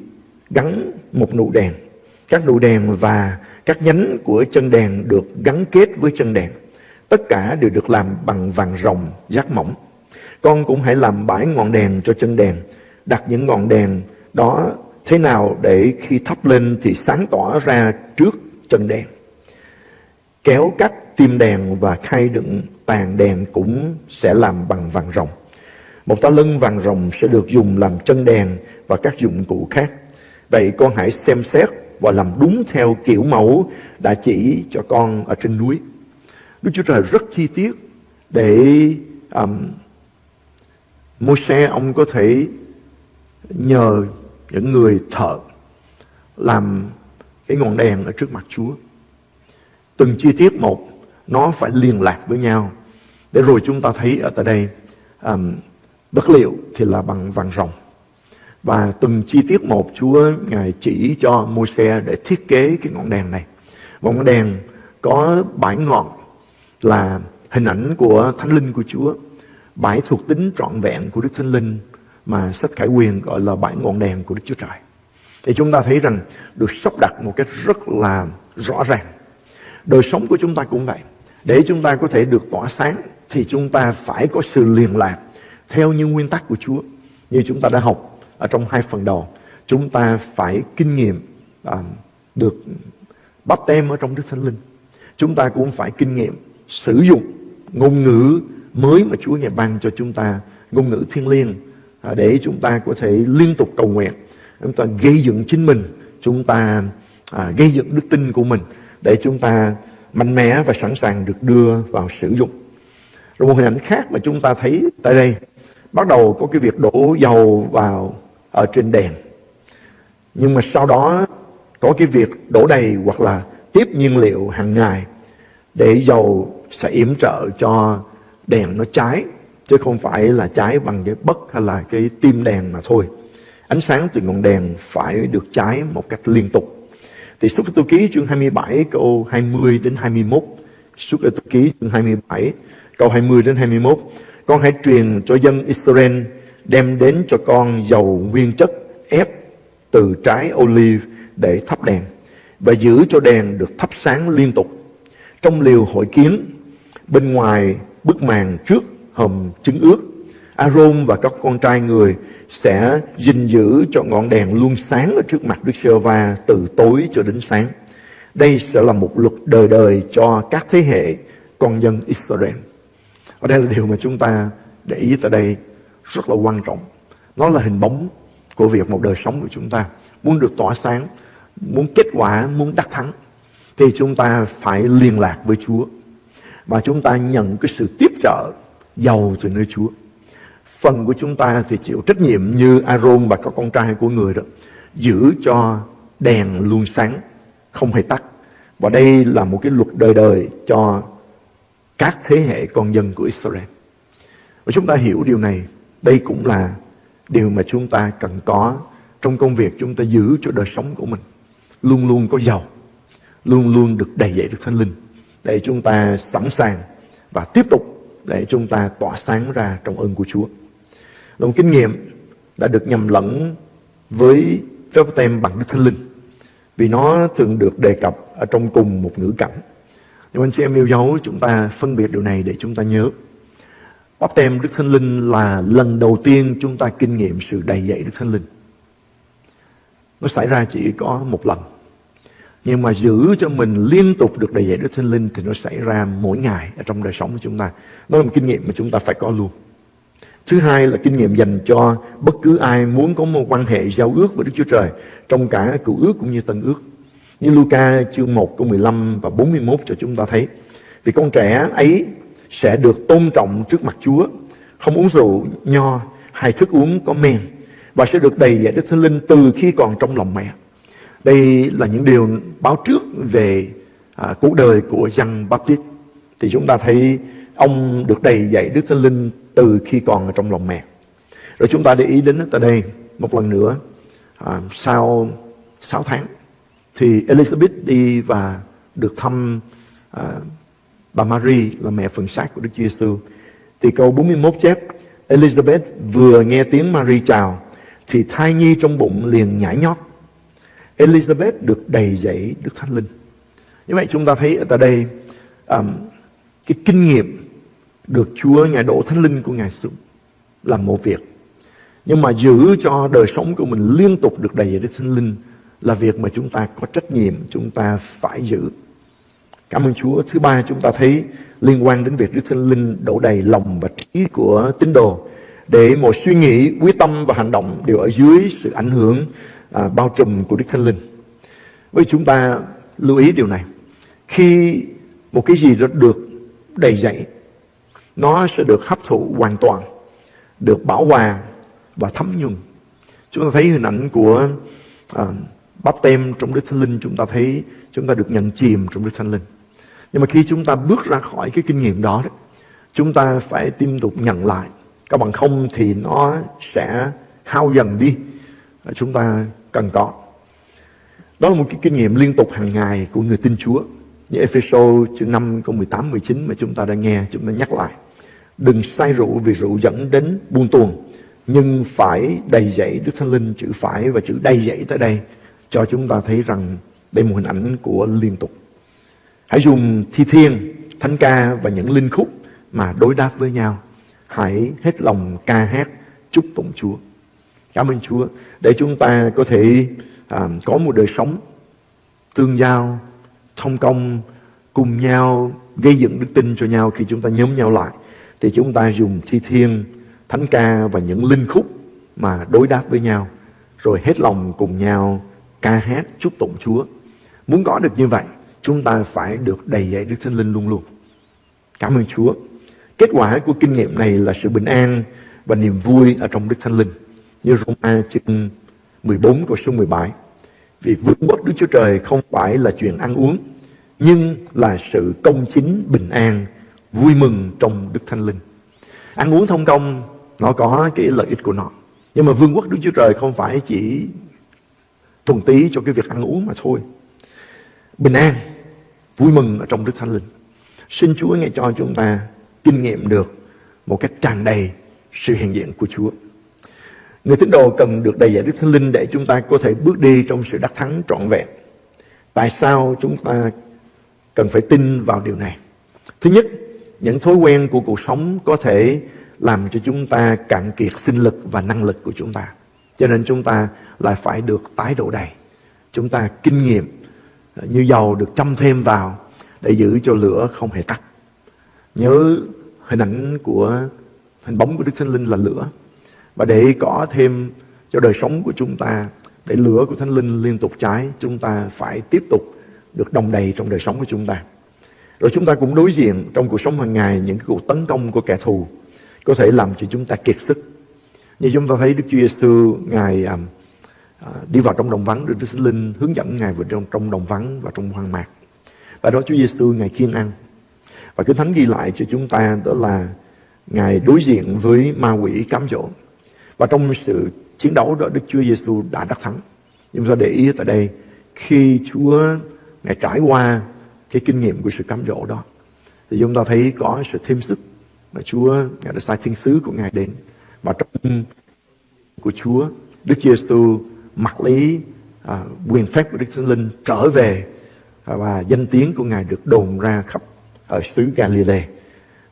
gắn một nụ đèn. Các nụ đèn và các nhánh của chân đèn được gắn kết với chân đèn. Tất cả đều được làm bằng vàng rồng, giác mỏng. Con cũng hãy làm bãi ngọn đèn cho chân đèn. Đặt những ngọn đèn đó thế nào để khi thắp lên thì sáng tỏ ra trước chân đèn. Kéo cắt tim đèn và khay đựng tàn đèn cũng sẽ làm bằng vàng rồng. Một ta lưng vàng rồng sẽ được dùng làm chân đèn và các dụng cụ khác. Vậy con hãy xem xét và làm đúng theo kiểu mẫu đã chỉ cho con ở trên núi. Đức Chúa Trời rất chi tiết để um, Môi-se ông có thể nhờ những người thợ làm cái ngọn đèn ở trước mặt Chúa. Từng chi tiết một nó phải liên lạc với nhau. Để rồi chúng ta thấy ở tại đây um, Vật liệu thì là bằng vàng rồng. Và từng chi tiết một, Chúa Ngài chỉ cho Môi-se để thiết kế cái ngọn đèn này. Ngọn đèn có bảy ngọn là hình ảnh của Thánh Linh của Chúa. Bảy thuộc tính trọn vẹn của Đức Thánh Linh mà sách Khải Quyền gọi là bảy ngọn đèn của Đức Chúa Trời. Thì chúng ta thấy rằng được sắp đặt một cách rất là rõ ràng. Đời sống của chúng ta cũng vậy. Để chúng ta có thể được tỏa sáng thì chúng ta phải có sự liền lạc theo như nguyên tắc của Chúa. Như chúng ta đã học ở trong hai phần đầu, chúng ta phải kinh nghiệm à, được bắp tem ở trong Đức Thánh Linh. Chúng ta cũng phải kinh nghiệm sử dụng ngôn ngữ mới mà Chúa ngài ban cho chúng ta, ngôn ngữ thiên liêng à, để chúng ta có thể liên tục cầu nguyện, chúng ta gây dựng chính mình, chúng ta à, gây dựng đức tin của mình để chúng ta mạnh mẽ và sẵn sàng được đưa vào sử dụng. Rồi một hình ảnh khác mà chúng ta thấy tại đây bắt đầu có cái việc đổ dầu vào ở trên đèn. Nhưng mà sau đó, có cái việc đổ đầy hoặc là tiếp nhiên liệu hàng ngày để dầu sẽ yểm trợ cho đèn nó cháy, chứ không phải là cháy bằng cái bất hay là cái tim đèn mà thôi. Ánh sáng từ ngọn đèn phải được cháy một cách liên tục. Thì xuất tôi ký chương 27 câu 20 đến 21 xuất tôi ký chương 27 câu 20 đến 21 con hãy truyền cho dân Israel đem đến cho con dầu nguyên chất ép từ trái olive để thắp đèn và giữ cho đèn được thắp sáng liên tục. Trong liều hội kiến, bên ngoài bức màn trước hầm trứng ướt, Aaron và các con trai người sẽ gìn giữ cho ngọn đèn luôn sáng ở trước mặt Đức giê va từ tối cho đến sáng. Đây sẽ là một luật đời đời cho các thế hệ con dân Israel. Và đây là điều mà chúng ta để ý tại đây rất là quan trọng. Nó là hình bóng của việc một đời sống của chúng ta. Muốn được tỏa sáng, muốn kết quả, muốn đắc thắng, thì chúng ta phải liên lạc với Chúa. Và chúng ta nhận cái sự tiếp trợ giàu từ nơi Chúa. Phần của chúng ta thì chịu trách nhiệm như Aaron và các con trai của người đó. Giữ cho đèn luôn sáng, không hề tắt. Và đây là một cái luật đời đời cho các thế hệ con dân của Israel. Và chúng ta hiểu điều này, đây cũng là điều mà chúng ta cần có trong công việc chúng ta giữ cho đời sống của mình luôn luôn có giàu, luôn luôn được đầy dậy được thánh linh để chúng ta sẵn sàng và tiếp tục để chúng ta tỏa sáng ra trong ơn của Chúa. Là một kinh nghiệm đã được nhầm lẫn với phép tem bằng Đức Thánh Linh vì nó thường được đề cập ở trong cùng một ngữ cảnh. Nhưng anh chị em yêu dấu chúng ta phân biệt điều này để chúng ta nhớ. Bắp tem Đức Thánh Linh là lần đầu tiên chúng ta kinh nghiệm sự đầy dậy Đức Thánh Linh. Nó xảy ra chỉ có một lần. Nhưng mà giữ cho mình liên tục được đầy dậy Đức Thánh Linh thì nó xảy ra mỗi ngày ở trong đời sống của chúng ta. Nó là một kinh nghiệm mà chúng ta phải có luôn. Thứ hai là kinh nghiệm dành cho bất cứ ai muốn có một quan hệ giao ước với Đức Chúa Trời trong cả cựu ước cũng như tân ước. Như Luca chương 1 câu 15 và 41 cho chúng ta thấy. Vì con trẻ ấy sẽ được tôn trọng trước mặt Chúa, không uống rượu, nho hay thức uống có men và sẽ được đầy dạy Đức Thánh Linh từ khi còn trong lòng mẹ. Đây là những điều báo trước về à, cuộc đời của Giăng Baptist. Thì chúng ta thấy ông được đầy dạy Đức Thánh Linh từ khi còn ở trong lòng mẹ. Rồi chúng ta để ý đến tại đây một lần nữa à, sau 6 tháng thì Elizabeth đi và được thăm à, bà Mary là mẹ phần xác của Đức Chúa Giêsu. Thì câu 41 chép Elizabeth vừa nghe tiếng Mary chào thì thai nhi trong bụng liền nhảy nhót. Elizabeth được đầy dẫy Đức Thánh Linh. Như vậy chúng ta thấy ở tại đây um, cái kinh nghiệm được Chúa Ngài đổ Thánh Linh của Ngài xuống làm một việc. Nhưng mà giữ cho đời sống của mình liên tục được đầy Đức Thánh Linh là việc mà chúng ta có trách nhiệm, chúng ta phải giữ. Cảm ơn Chúa. Thứ ba chúng ta thấy liên quan đến việc Đức Thánh Linh đổ đầy lòng và trí của tín đồ để mọi suy nghĩ, quyết tâm và hành động đều ở dưới sự ảnh hưởng à, bao trùm của Đức Thánh Linh. Với chúng ta lưu ý điều này. Khi một cái gì đó được đầy dạy, nó sẽ được hấp thụ hoàn toàn, được bảo hòa và thấm nhuần. Chúng ta thấy hình ảnh của à, bắp tem trong Đức Thánh Linh, chúng ta thấy chúng ta được nhận chìm trong Đức Thánh Linh. Nhưng mà khi chúng ta bước ra khỏi cái kinh nghiệm đó, đó chúng ta phải tiếp tục nhận lại. Các bằng không thì nó sẽ hao dần đi. Chúng ta cần có. Đó là một cái kinh nghiệm liên tục hàng ngày của người tin Chúa. Như Ephesos chương 5 câu 18 19 mà chúng ta đã nghe, chúng ta nhắc lại. Đừng say rượu vì rượu dẫn đến buông tuồng, nhưng phải đầy dẫy Đức Thánh Linh chữ phải và chữ đầy dẫy tới đây cho chúng ta thấy rằng đây là một hình ảnh của liên tục. Hãy dùng thi thiên, thánh ca và những linh khúc mà đối đáp với nhau. Hãy hết lòng ca hát chúc tụng Chúa. Cảm ơn Chúa để chúng ta có thể à, có một đời sống tương giao, thông công, cùng nhau gây dựng đức tin cho nhau khi chúng ta nhóm nhau lại. Thì chúng ta dùng thi thiên, thánh ca và những linh khúc mà đối đáp với nhau. Rồi hết lòng cùng nhau ca hát chúc tụng Chúa. Muốn có được như vậy, chúng ta phải được đầy dạy Đức Thánh Linh luôn luôn. Cảm ơn Chúa. Kết quả của kinh nghiệm này là sự bình an và niềm vui ở trong Đức Thánh Linh. Như Roma chương 14 câu số 17. Vì vương quốc Đức Chúa Trời không phải là chuyện ăn uống, nhưng là sự công chính, bình an, vui mừng trong Đức Thánh Linh. Ăn uống thông công, nó có cái lợi ích của nó. Nhưng mà vương quốc Đức Chúa Trời không phải chỉ thuần tí cho cái việc ăn uống mà thôi. Bình an, vui mừng ở trong Đức Thánh Linh. Xin Chúa nghe cho chúng ta kinh nghiệm được một cách tràn đầy sự hiện diện của Chúa. Người tín đồ cần được đầy dạy Đức Thánh Linh để chúng ta có thể bước đi trong sự đắc thắng trọn vẹn. Tại sao chúng ta cần phải tin vào điều này? Thứ nhất, những thói quen của cuộc sống có thể làm cho chúng ta cạn kiệt sinh lực và năng lực của chúng ta. Cho nên chúng ta lại phải được tái độ đầy. Chúng ta kinh nghiệm như dầu được châm thêm vào để giữ cho lửa không hề tắt. Nhớ hình ảnh của hình bóng của Đức Thánh Linh là lửa. Và để có thêm cho đời sống của chúng ta, để lửa của Thánh Linh liên tục cháy, chúng ta phải tiếp tục được đồng đầy trong đời sống của chúng ta. Rồi chúng ta cũng đối diện trong cuộc sống hàng ngày những cái cuộc tấn công của kẻ thù có thể làm cho chúng ta kiệt sức. Như chúng ta thấy Đức Chúa Giêsu ngài à, à, đi vào trong đồng vắng được Đức Thánh Linh hướng dẫn ngài vào trong trong đồng vắng và trong hoang mạc. Tại đó Chúa Giêsu ngài kiên ăn. Và Kinh Thánh ghi lại cho chúng ta đó là ngài đối diện với ma quỷ cám dỗ. Và trong sự chiến đấu đó Đức Chúa Giêsu đã đắc thắng. Nhưng ta để ý tại đây khi Chúa Ngài trải qua cái kinh nghiệm của sự cám dỗ đó thì chúng ta thấy có sự thêm sức mà Chúa Ngài đã sai thiên sứ của Ngài đến và trong của Chúa Đức Giêsu mặt lý à, quyền phép của Đức Thánh Linh trở về à, và danh tiếng của Ngài được đồn ra khắp ở xứ Galilee.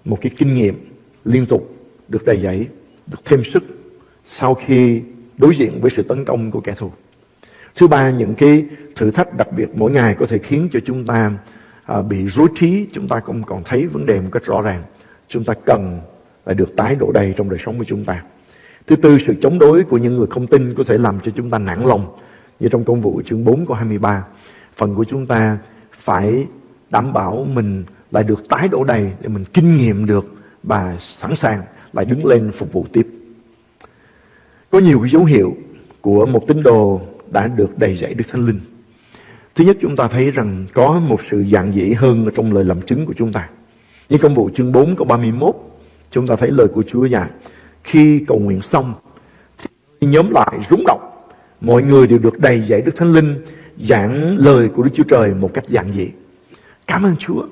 Một cái kinh nghiệm liên tục được đầy dẫy, được thêm sức sau khi đối diện với sự tấn công của kẻ thù. Thứ ba, những cái thử thách đặc biệt mỗi ngày có thể khiến cho chúng ta à, bị rối trí, chúng ta không còn thấy vấn đề một cách rõ ràng. Chúng ta cần phải được tái đổ đầy trong đời sống của chúng ta. Thứ tư, sự chống đối của những người không tin có thể làm cho chúng ta nản lòng. Như trong công vụ chương 4 câu 23, phần của chúng ta phải đảm bảo mình lại được tái đổ đầy để mình kinh nghiệm được và sẵn sàng lại đứng lên phục vụ tiếp. Có nhiều cái dấu hiệu của một tín đồ đã được đầy dạy Đức Thánh Linh. Thứ nhất chúng ta thấy rằng có một sự dạng dĩ hơn trong lời làm chứng của chúng ta. Như công vụ chương 4 câu 31 chúng ta thấy lời của Chúa dạy khi cầu nguyện xong, thì nhóm lại rúng động mọi người đều được đầy dạy Đức Thánh Linh, giảng lời của Đức Chúa Trời một cách giản dị Cảm ơn Chúa.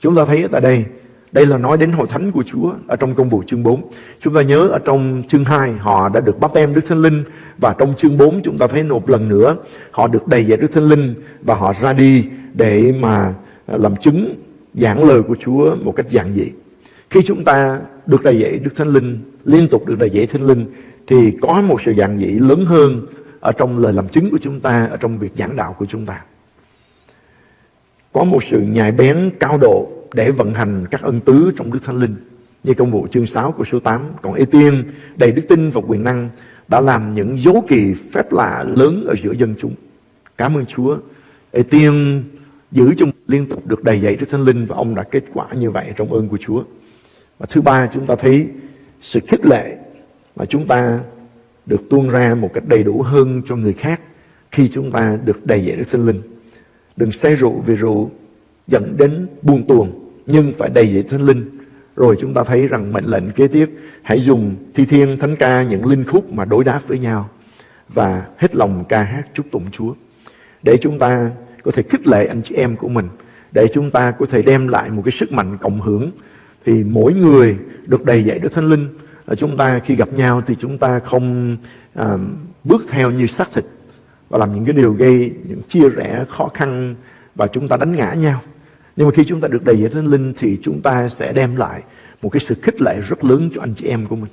Chúng ta thấy tại đây đây là nói đến hội thánh của Chúa ở trong công vụ chương 4. Chúng ta nhớ ở trong chương 2 họ đã được báp tem Đức Thánh Linh và trong chương 4 chúng ta thấy một lần nữa, họ được đầy dạy Đức Thánh Linh và họ ra đi để mà à, làm chứng giảng lời của Chúa một cách giản dị. Khi chúng ta được đầy dạy Đức Thánh Linh, liên tục được đầy dạy Thánh Linh thì có một sự giản dị lớn hơn ở trong lời làm chứng của chúng ta, ở trong việc giảng đạo của chúng ta. Có một sự nhạy bén cao độ để vận hành các ân tứ trong Đức Thánh Linh. Như công vụ chương 6 của số 8. Còn Ê Tiên đầy đức tin và quyền năng đã làm những dấu kỳ phép lạ lớn ở giữa dân chúng. Cảm ơn Chúa. Ê Tiên giữ chung liên tục được đầy dạy Đức Thánh Linh và ông đã kết quả như vậy trong ơn của Chúa. Và thứ ba, chúng ta thấy sự khích lệ mà chúng ta được tuôn ra một cách đầy đủ hơn cho người khác khi chúng ta được đầy dạy Đức Thánh Linh. Đừng say rượu vì rượu dẫn đến buông tuồng, nhưng phải đầy dạy thánh linh rồi chúng ta thấy rằng mệnh lệnh kế tiếp, hãy dùng thi thiên, thánh ca, những linh khúc mà đối đáp với nhau và hết lòng ca hát chúc tụng Chúa để chúng ta có thể khích lệ anh chị em của mình, để chúng ta có thể đem lại một cái sức mạnh cộng hưởng thì mỗi người được đầy dạy Đức Thánh Linh ờ, chúng ta khi gặp nhau thì chúng ta không à, bước theo như xác thịt và làm những cái điều gây những chia rẽ khó khăn và chúng ta đánh ngã nhau nhưng mà khi chúng ta được đầy dạy Thánh Linh thì chúng ta sẽ đem lại một cái sự khích lệ rất lớn cho anh chị em của mình.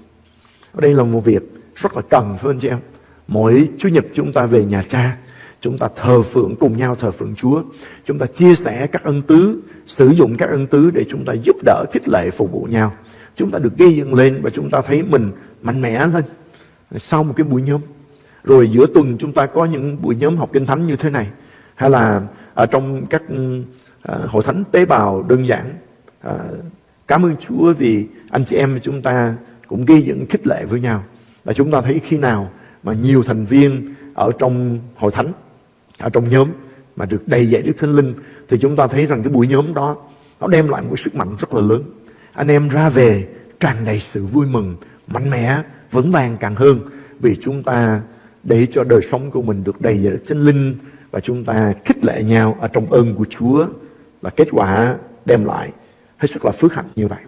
Ở đây là một việc rất là cần phải anh chị em. Mỗi Chủ nhật chúng ta về nhà cha, chúng ta thờ phượng cùng nhau thờ phượng Chúa. Chúng ta chia sẻ các ân tứ, sử dụng các ân tứ để chúng ta giúp đỡ, khích lệ, phục vụ nhau. Chúng ta được gây dựng lên và chúng ta thấy mình mạnh mẽ lên sau một cái buổi nhóm. Rồi giữa tuần chúng ta có những buổi nhóm học kinh thánh như thế này. Hay là ở trong các ờ, hội thánh tế bào đơn giản ờ, cảm ơn Chúa vì anh chị em chúng ta cũng ghi dựng khích lệ với nhau và chúng ta thấy khi nào mà nhiều thành viên ở trong hội thánh ở trong nhóm mà được đầy dạy Đức Thánh Linh thì chúng ta thấy rằng cái buổi nhóm đó nó đem lại một sức mạnh rất là lớn anh em ra về tràn đầy sự vui mừng mạnh mẽ vững vàng càng hơn vì chúng ta để cho đời sống của mình được đầy dạy Đức Thánh Linh và chúng ta khích lệ nhau ở trong ơn của Chúa và kết quả đem lại hết sức là phước hạnh như vậy.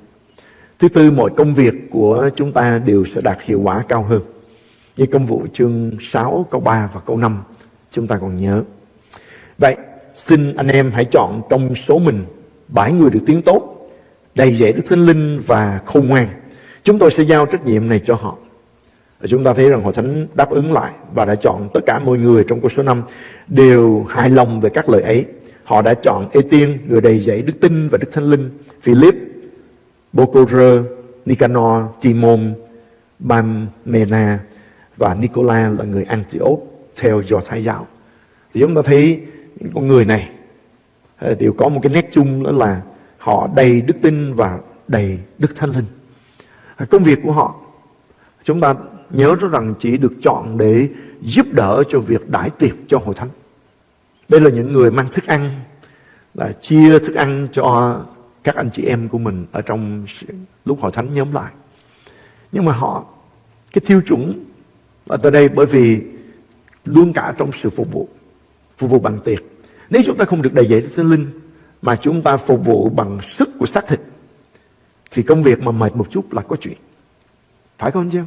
Thứ tư, mọi công việc của chúng ta đều sẽ đạt hiệu quả cao hơn. Như công vụ chương 6, câu 3 và câu 5, chúng ta còn nhớ. Vậy, xin anh em hãy chọn trong số mình bảy người được tiếng tốt, đầy dễ Đức Thánh Linh và khôn ngoan. Chúng tôi sẽ giao trách nhiệm này cho họ. Chúng ta thấy rằng Hội Thánh đáp ứng lại và đã chọn tất cả mọi người trong câu số 5 đều hài lòng về các lời ấy. Họ đã chọn Ê Tiên, người đầy dạy đức tin và đức thánh linh, Philip, Bocor, Nicanor, Timon, Bamena và Nicola là người Antioch theo do Thái giáo. Thì chúng ta thấy những con người này ờ, đều có một cái nét chung đó là họ đầy đức tin và đầy đức thánh linh. Ờ, công việc của họ chúng ta nhớ rằng chỉ được chọn để giúp đỡ cho việc đãi tiệc cho hội thánh. Đây là những người mang thức ăn là chia thức ăn cho các anh chị em của mình ở trong lúc hội thánh nhóm lại. Nhưng mà họ, cái tiêu chuẩn ở tại đây bởi vì luôn cả trong sự phục vụ, phục vụ bằng tiền Nếu chúng ta không được đầy dạy Đức Thánh Linh mà chúng ta phục vụ bằng sức của xác thịt thì công việc mà mệt một chút là có chuyện. Phải không anh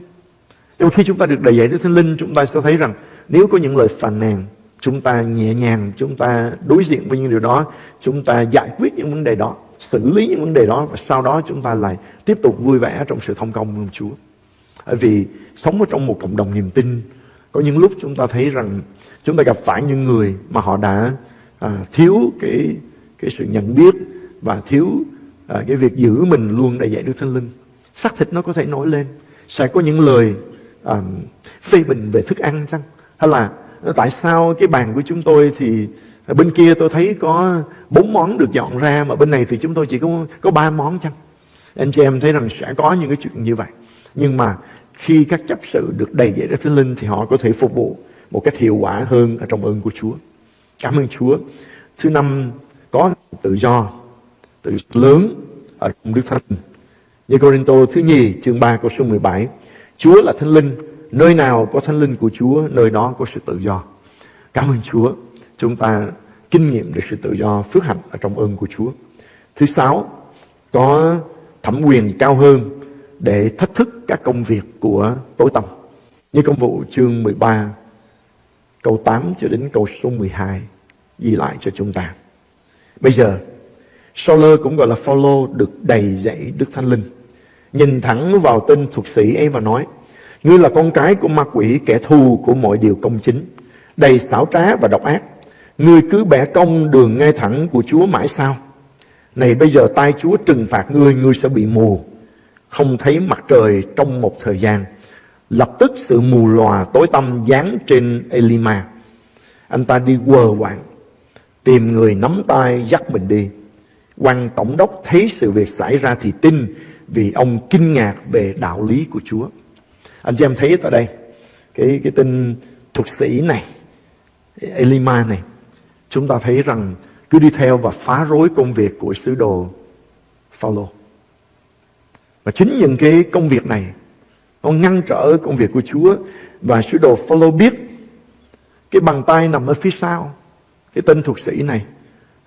Nhưng mà khi chúng ta được đầy dạy Đức Thánh Linh chúng ta sẽ thấy rằng nếu có những lời phàn nàn chúng ta nhẹ nhàng, chúng ta đối diện với những điều đó, chúng ta giải quyết những vấn đề đó, xử lý những vấn đề đó và sau đó chúng ta lại tiếp tục vui vẻ trong sự thông công của Chúa. Bởi vì sống ở trong một cộng đồng niềm tin, có những lúc chúng ta thấy rằng chúng ta gặp phải những người mà họ đã à, thiếu cái cái sự nhận biết và thiếu à, cái việc giữ mình luôn đầy dạy Đức Thánh Linh. Xác thịt nó có thể nổi lên, sẽ có những lời à, phê bình về thức ăn chăng? Hay là tại sao cái bàn của chúng tôi thì bên kia tôi thấy có bốn món được dọn ra mà bên này thì chúng tôi chỉ có có ba món chăng? Anh chị em thấy rằng sẽ có những cái chuyện như vậy. Nhưng mà khi các chấp sự được đầy dạy Đức Thánh Linh thì họ có thể phục vụ một cách hiệu quả hơn ở trong ơn của Chúa. Cảm ơn Chúa. Thứ năm, có tự do, tự lớn ở trong Đức Thánh Linh. Như Corinto thứ nhì, chương 3 câu số 17. Chúa là Thánh Linh, nơi nào có Thánh Linh của Chúa, nơi đó có sự tự do. Cảm ơn Chúa. Chúng ta kinh nghiệm được sự tự do, phước hạnh ở trong ơn của Chúa. Thứ sáu, có thẩm quyền cao hơn để thách thức các công việc của tối tâm. Như công vụ chương 13, câu 8 cho đến câu số 12 ghi lại cho chúng ta. Bây giờ, Sauler cũng gọi là Phaolô được đầy dẫy Đức Thánh Linh. Nhìn thẳng vào tên thuộc sĩ ấy và nói, Ngươi là con cái của ma quỷ, kẻ thù của mọi điều công chính, đầy xảo trá và độc ác. Ngươi cứ bẻ cong đường ngay thẳng của Chúa mãi sao? Này bây giờ tay Chúa trừng phạt ngươi, ngươi sẽ bị mù, không thấy mặt trời trong một thời gian. Lập tức sự mù lòa tối tăm dán trên Elima. Anh ta đi quờ quạng, tìm người nắm tay dắt mình đi. quan tổng đốc thấy sự việc xảy ra thì tin vì ông kinh ngạc về đạo lý của Chúa. Anh chị em thấy tại đây cái cái tên thuật sĩ này Elima này chúng ta thấy rằng cứ đi theo và phá rối công việc của sứ đồ Phaolô. Và chính những cái công việc này nó ngăn trở công việc của Chúa. Và sứ đồ Phaolô biết cái bàn tay nằm ở phía sau cái tên thuộc sĩ này.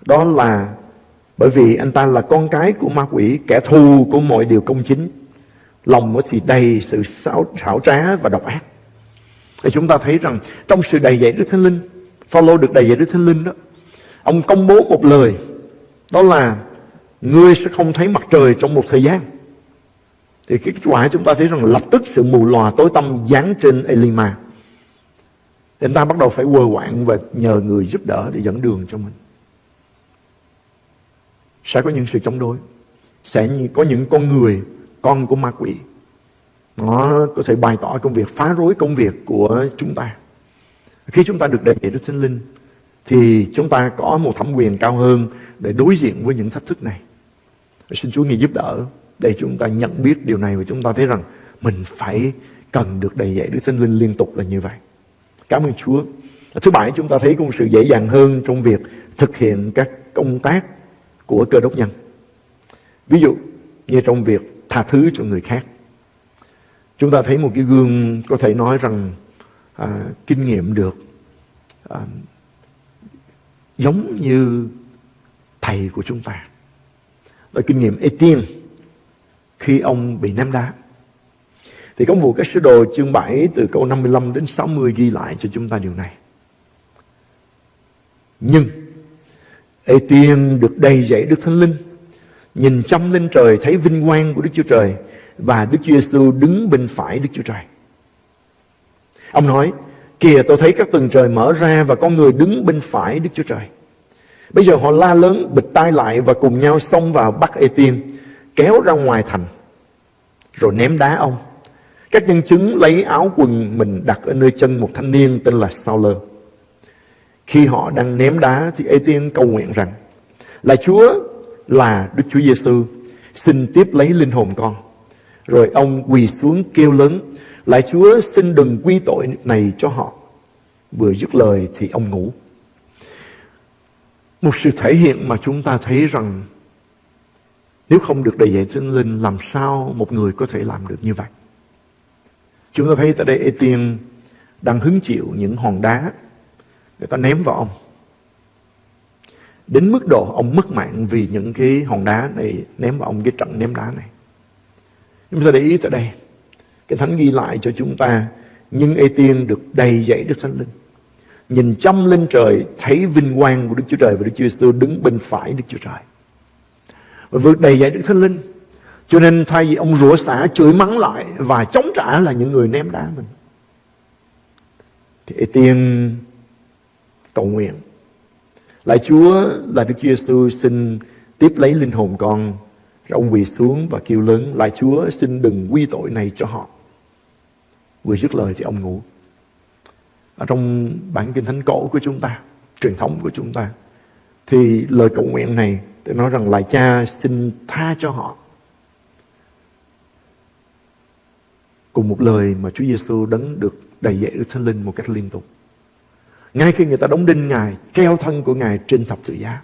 Đó là bởi vì anh ta là con cái của ma quỷ kẻ thù của mọi điều công chính. Lòng nó thì đầy sự xảo, xảo trá và độc ác. Thì chúng ta thấy rằng trong sự đầy dạy Đức Thánh Linh Phaolô được đầy dạy Đức Thánh Linh đó ông công bố một lời. Đó là ngươi sẽ không thấy mặt trời trong một thời gian thì cái kết quả chúng ta thấy rằng lập tức sự mù lòa tối tâm dán trên Elima. Thì anh ta bắt đầu phải quơ quạng và nhờ người giúp đỡ để dẫn đường cho mình. Sẽ có những sự chống đối. Sẽ có những con người, con của ma quỷ. Nó có thể bày tỏ công việc, phá rối công việc của chúng ta. Khi chúng ta được đầy Đức Thánh Linh, thì chúng ta có một thẩm quyền cao hơn để đối diện với những thách thức này. Xin Chúa ngài giúp đỡ để chúng ta nhận biết điều này và chúng ta thấy rằng mình phải cần được đầy dạy Đức Thánh Linh liên tục là như vậy cảm ơn Chúa thứ bảy chúng ta thấy cũng sự dễ dàng hơn trong việc thực hiện các công tác của cơ đốc nhân ví dụ như trong việc tha thứ cho người khác. Chúng ta thấy một cái gương có thể nói rằng à, kinh nghiệm được à, giống như thầy của chúng ta. đó kinh nghiệm Etienne khi ông bị ném đá. Thì công vụ các sứ đồ chương 7 từ câu 55 đến 60 ghi lại cho chúng ta điều này. Nhưng ê-tiên được đầy dậy Đức Thánh Linh nhìn chăm lên trời thấy vinh quang của Đức Chúa Trời và Đức Chúa Giêsu đứng bên phải Đức Chúa Trời. Ông nói, kìa tôi thấy các tầng trời mở ra và con người đứng bên phải Đức Chúa Trời. Bây giờ họ la lớn, bịch tai lại và cùng nhau xông vào bắt Ê-tiên, kéo ra ngoài thành, rồi ném đá ông. Các nhân chứng lấy áo quần mình đặt ở nơi chân một thanh niên tên là Sao-lơ. Khi họ đang ném đá thì Ê-tiên cầu nguyện rằng, là Chúa là Đức Chúa Giêsu xin tiếp lấy linh hồn con. Rồi ông quỳ xuống kêu lớn, lại Chúa xin đừng quy tội này cho họ. Vừa dứt lời thì ông ngủ. Một sự thể hiện mà chúng ta thấy rằng nếu không được đầy dạy Thánh Linh, làm sao một người có thể làm được như vậy? Chúng ta thấy tại đây Etienne đang hứng chịu những hòn đá người ta ném vào ông. Đến mức độ ông mất mạng vì những cái hòn đá này, ném vào ông cái trận ném đá này. Chúng ta để ý tại đây. Cái thánh ghi lại cho chúng ta nhưng Ê Tiên được đầy dẫy Đức Thánh Linh. Nhìn chăm lên trời, thấy vinh quang của Đức Chúa Trời và Đức Chúa Giêsu đứng bên phải Đức Chúa Trời. Và vượt đầy dạy Đức Thánh Linh. Cho nên thay vì ông rủa xả chửi mắng lại và chống trả là những người ném đá mình. Thì Tiên cầu nguyện. Lại Chúa là Đức Chúa Giêsu xin tiếp lấy linh hồn con. Rồi ông quỳ xuống và kêu lớn. Lại Chúa xin đừng quy tội này cho họ. Vừa dứt lời thì ông ngủ. Ở trong bản kinh thánh cổ của chúng ta, truyền thống của chúng ta, thì lời cầu nguyện này tôi nói rằng lại cha xin tha cho họ. Cùng một lời mà Chúa Giêsu đấng được đầy dạy Đức Thánh Linh một cách liên tục. Ngay khi người ta đóng đinh Ngài, treo thân của Ngài trên thập tự giá.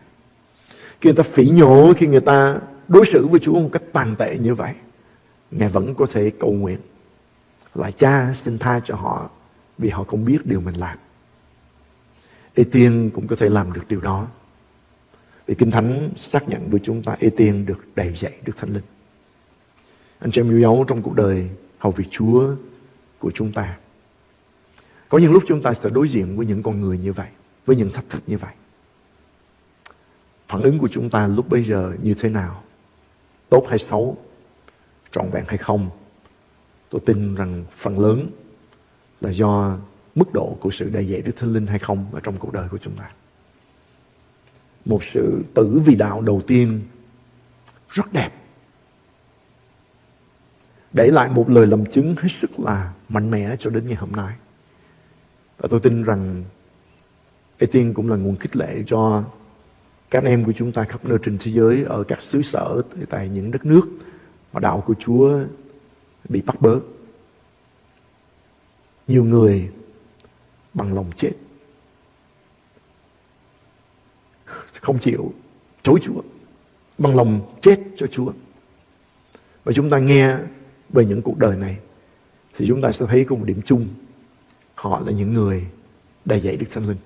Khi người ta phỉ nhổ, khi người ta đối xử với Chúa một cách tàn tệ như vậy, Ngài vẫn có thể cầu nguyện. Lại cha xin tha cho họ vì họ không biết điều mình làm. Ê Tiên cũng có thể làm được điều đó. Vì Kinh Thánh xác nhận với chúng ta Ê Tiên được đầy dạy Đức Thánh Linh. Anh chị em yêu dấu trong cuộc đời hầu việc Chúa của chúng ta. Có những lúc chúng ta sẽ đối diện với những con người như vậy, với những thách thức như vậy. Phản ứng của chúng ta lúc bây giờ như thế nào? Tốt hay xấu? Trọn vẹn hay không? Tôi tin rằng phần lớn là do mức độ của sự đầy dạy Đức Thánh Linh hay không ở trong cuộc đời của chúng ta. Một sự tử vì đạo đầu tiên rất đẹp. Để lại một lời làm chứng hết sức là mạnh mẽ cho đến ngày hôm nay. Và tôi tin rằng Etienne cũng là nguồn khích lệ cho các em của chúng ta khắp nơi trên thế giới, ở các xứ sở tại những đất nước mà đạo của Chúa bị bắt bớ. Nhiều người bằng lòng chết. Không chịu chối Chúa. Bằng lòng chết cho Chúa. Và chúng ta nghe về những cuộc đời này thì chúng ta sẽ thấy có một điểm chung Họ là những người đầy dạy Đức Thánh Linh.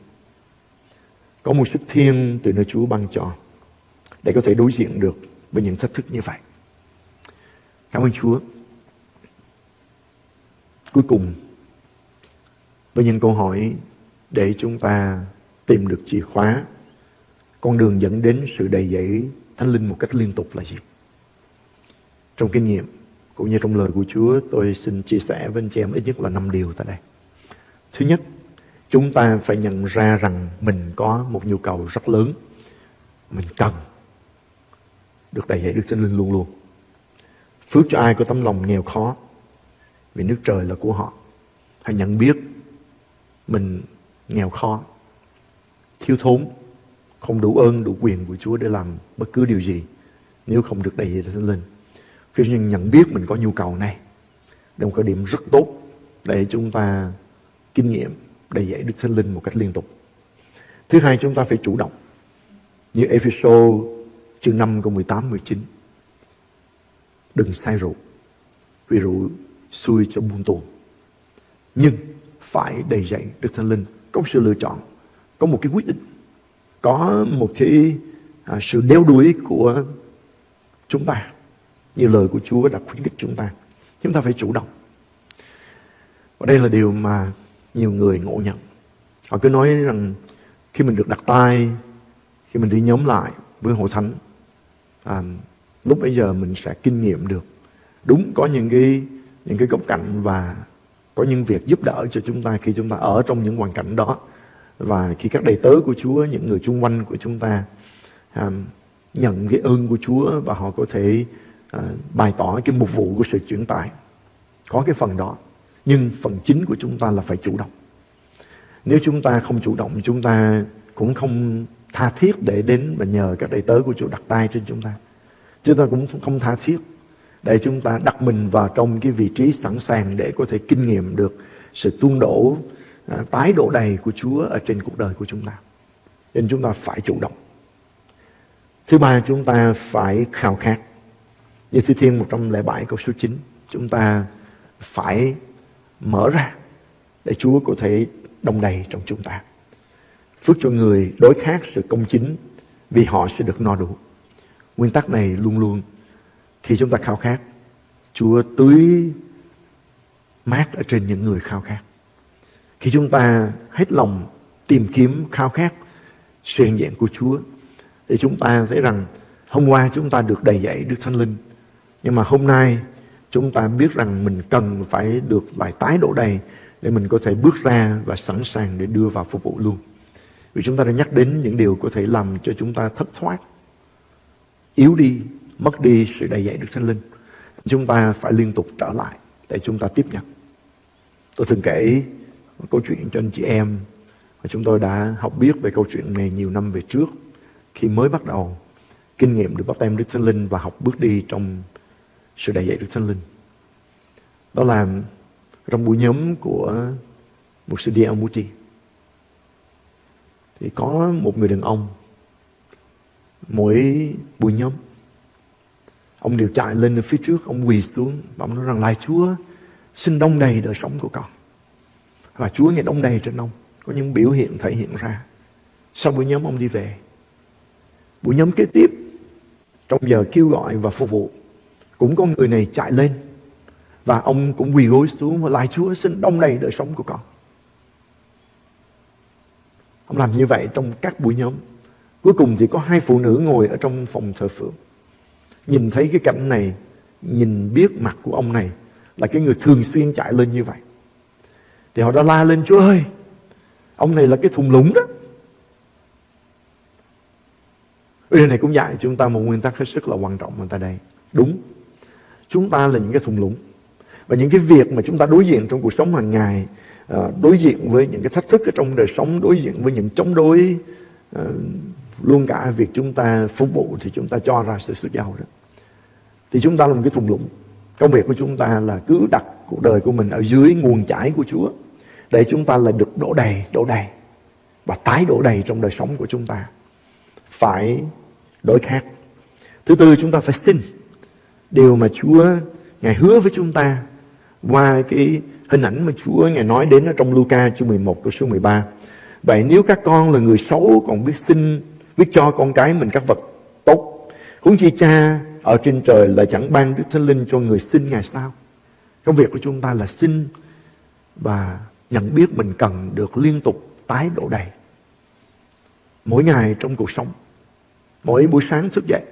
Có một sức thiên từ nơi Chúa ban cho để có thể đối diện được với những thách thức như vậy. Cảm ơn Chúa. Cuối cùng, với những câu hỏi để chúng ta tìm được chìa khóa, con đường dẫn đến sự đầy dẫy Thánh Linh một cách liên tục là gì? Trong kinh nghiệm cũng như trong lời của Chúa, tôi xin chia sẻ với anh chị em ít nhất là năm điều tại đây. Thứ nhất, chúng ta phải nhận ra rằng mình có một nhu cầu rất lớn. Mình cần được đầy dẫy Đức Thánh Linh luôn luôn. Phước cho ai có tấm lòng nghèo khó vì nước trời là của họ. Hãy nhận biết mình nghèo khó, thiếu thốn, không đủ ơn, đủ quyền của Chúa để làm bất cứ điều gì nếu không được đầy dạy Thánh Linh. Khi nhận biết mình có nhu cầu này, đây là một cái điểm rất tốt để chúng ta kinh nghiệm đầy dạy Đức Thánh Linh một cách liên tục. Thứ hai chúng ta phải chủ động. Như Ephesos chương 5 câu 18 19. Đừng say rượu. Vì rượu xui cho buông tuồng. Nhưng phải đầy dạy Đức Thánh Linh có một sự lựa chọn, có một cái quyết định, có một cái à, sự đeo đuổi của chúng ta. Như lời của Chúa đã khuyến khích chúng ta. Chúng ta phải chủ động. Và đây là điều mà nhiều người ngộ nhận. Họ cứ nói rằng khi mình được đặt tay, khi mình đi nhóm lại với hội thánh, à, lúc bây giờ mình sẽ kinh nghiệm được. Đúng có những cái những cái góc cạnh và có những việc giúp đỡ cho chúng ta khi chúng ta ở trong những hoàn cảnh đó và khi các đầy tớ của Chúa, những người chung quanh của chúng ta à, nhận cái ơn của Chúa và họ có thể à, bày tỏ cái mục vụ của sự chuyển tải. Có cái phần đó. Nhưng phần chính của chúng ta là phải chủ động. Nếu chúng ta không chủ động, chúng ta cũng không tha thiết để đến và nhờ các đầy tớ của Chúa đặt tay trên chúng ta. Chúng ta cũng không tha thiết để chúng ta đặt mình vào trong cái vị trí sẵn sàng để có thể kinh nghiệm được sự tuôn đổ, à, tái đổ đầy của Chúa ở trên cuộc đời của chúng ta. Nên chúng ta phải chủ động. Thứ ba, chúng ta phải khao khát. Như Thi Thiên 107 câu số 9, chúng ta phải mở ra để Chúa có thể đông đầy trong chúng ta. Phước cho người đối khác sự công chính vì họ sẽ được no đủ. Nguyên tắc này luôn luôn khi chúng ta khao khát, Chúa tưới mát ở trên những người khao khát. Khi chúng ta hết lòng tìm kiếm khao khát sự hiện diện của Chúa thì chúng ta thấy rằng hôm qua chúng ta được đầy dạy Đức Thánh Linh nhưng mà hôm nay chúng ta biết rằng mình cần phải được lại tái đổ đầy để mình có thể bước ra và sẵn sàng để đưa vào phục vụ luôn. Vì chúng ta đã nhắc đến những điều có thể làm cho chúng ta thất thoát, yếu đi, mất đi sự đầy dạy Đức Thánh Linh. Chúng ta phải liên tục trở lại để chúng ta tiếp nhận. Tôi thường kể câu chuyện cho anh chị em. Và chúng tôi đã học biết về câu chuyện này nhiều năm về trước. Khi mới bắt đầu, kinh nghiệm được bắt tem Đức Thánh Linh và học bước đi trong sự đại dạy Đức Thánh Linh. Đó là trong buổi nhóm của một sư Dia Muti thì có một người đàn ông, mỗi buổi nhóm, ông đều chạy lên phía trước, ông quỳ xuống và ông nói rằng lại Chúa, xin đông đầy đời sống của con và Chúa nghe đông đầy trên ông. Có những biểu hiện thể hiện ra. Sau buổi nhóm ông đi về, buổi nhóm kế tiếp, trong giờ kêu gọi và phục vụ, cũng có người này chạy lên. Và ông cũng quỳ gối xuống và lại Chúa, xin đông đầy đời sống của con. Ông làm như vậy trong các buổi nhóm. Cuối cùng thì có hai phụ nữ ngồi ở trong phòng thờ phượng. Nhìn thấy cái cảnh này, nhìn biết mặt của ông này là cái người thường xuyên chạy lên như vậy thì họ đã la lên Chúa ơi ông này là cái thùng lũng đó Điều này cũng dạy chúng ta một nguyên tắc hết sức là quan trọng tại đây. Đúng, chúng ta là những cái thùng lũng. Và những cái việc mà chúng ta đối diện trong cuộc sống hàng ngày, ờ, đối diện với những cái thách thức ở trong đời sống, đối diện với những chống đối, ờ, luôn cả việc chúng ta phục vụ thì chúng ta cho ra sự sức giàu đó. Thì chúng ta là một cái thùng lũng. Công việc của chúng ta là cứ đặt cuộc đời của mình ở dưới nguồn chảy của Chúa để chúng ta lại được đổ đầy, đổ đầy và tái đổ đầy trong đời sống của chúng ta. Phải đổi khác. Thứ tư chúng ta phải xin điều mà Chúa Ngài hứa với chúng ta qua cái hình ảnh mà Chúa Ngài nói đến ở trong Luca chương 11 câu số 13. Vậy nếu các con là người xấu còn biết xin, biết cho con cái mình các vật tốt, huống chi cha ở trên trời là chẳng ban Đức Thánh Linh cho người xin Ngài sao? Công việc của chúng ta là xin và nhận biết mình cần được liên tục tái đổ đầy. Mỗi ngày trong cuộc sống, Mỗi buổi sáng thức dậy,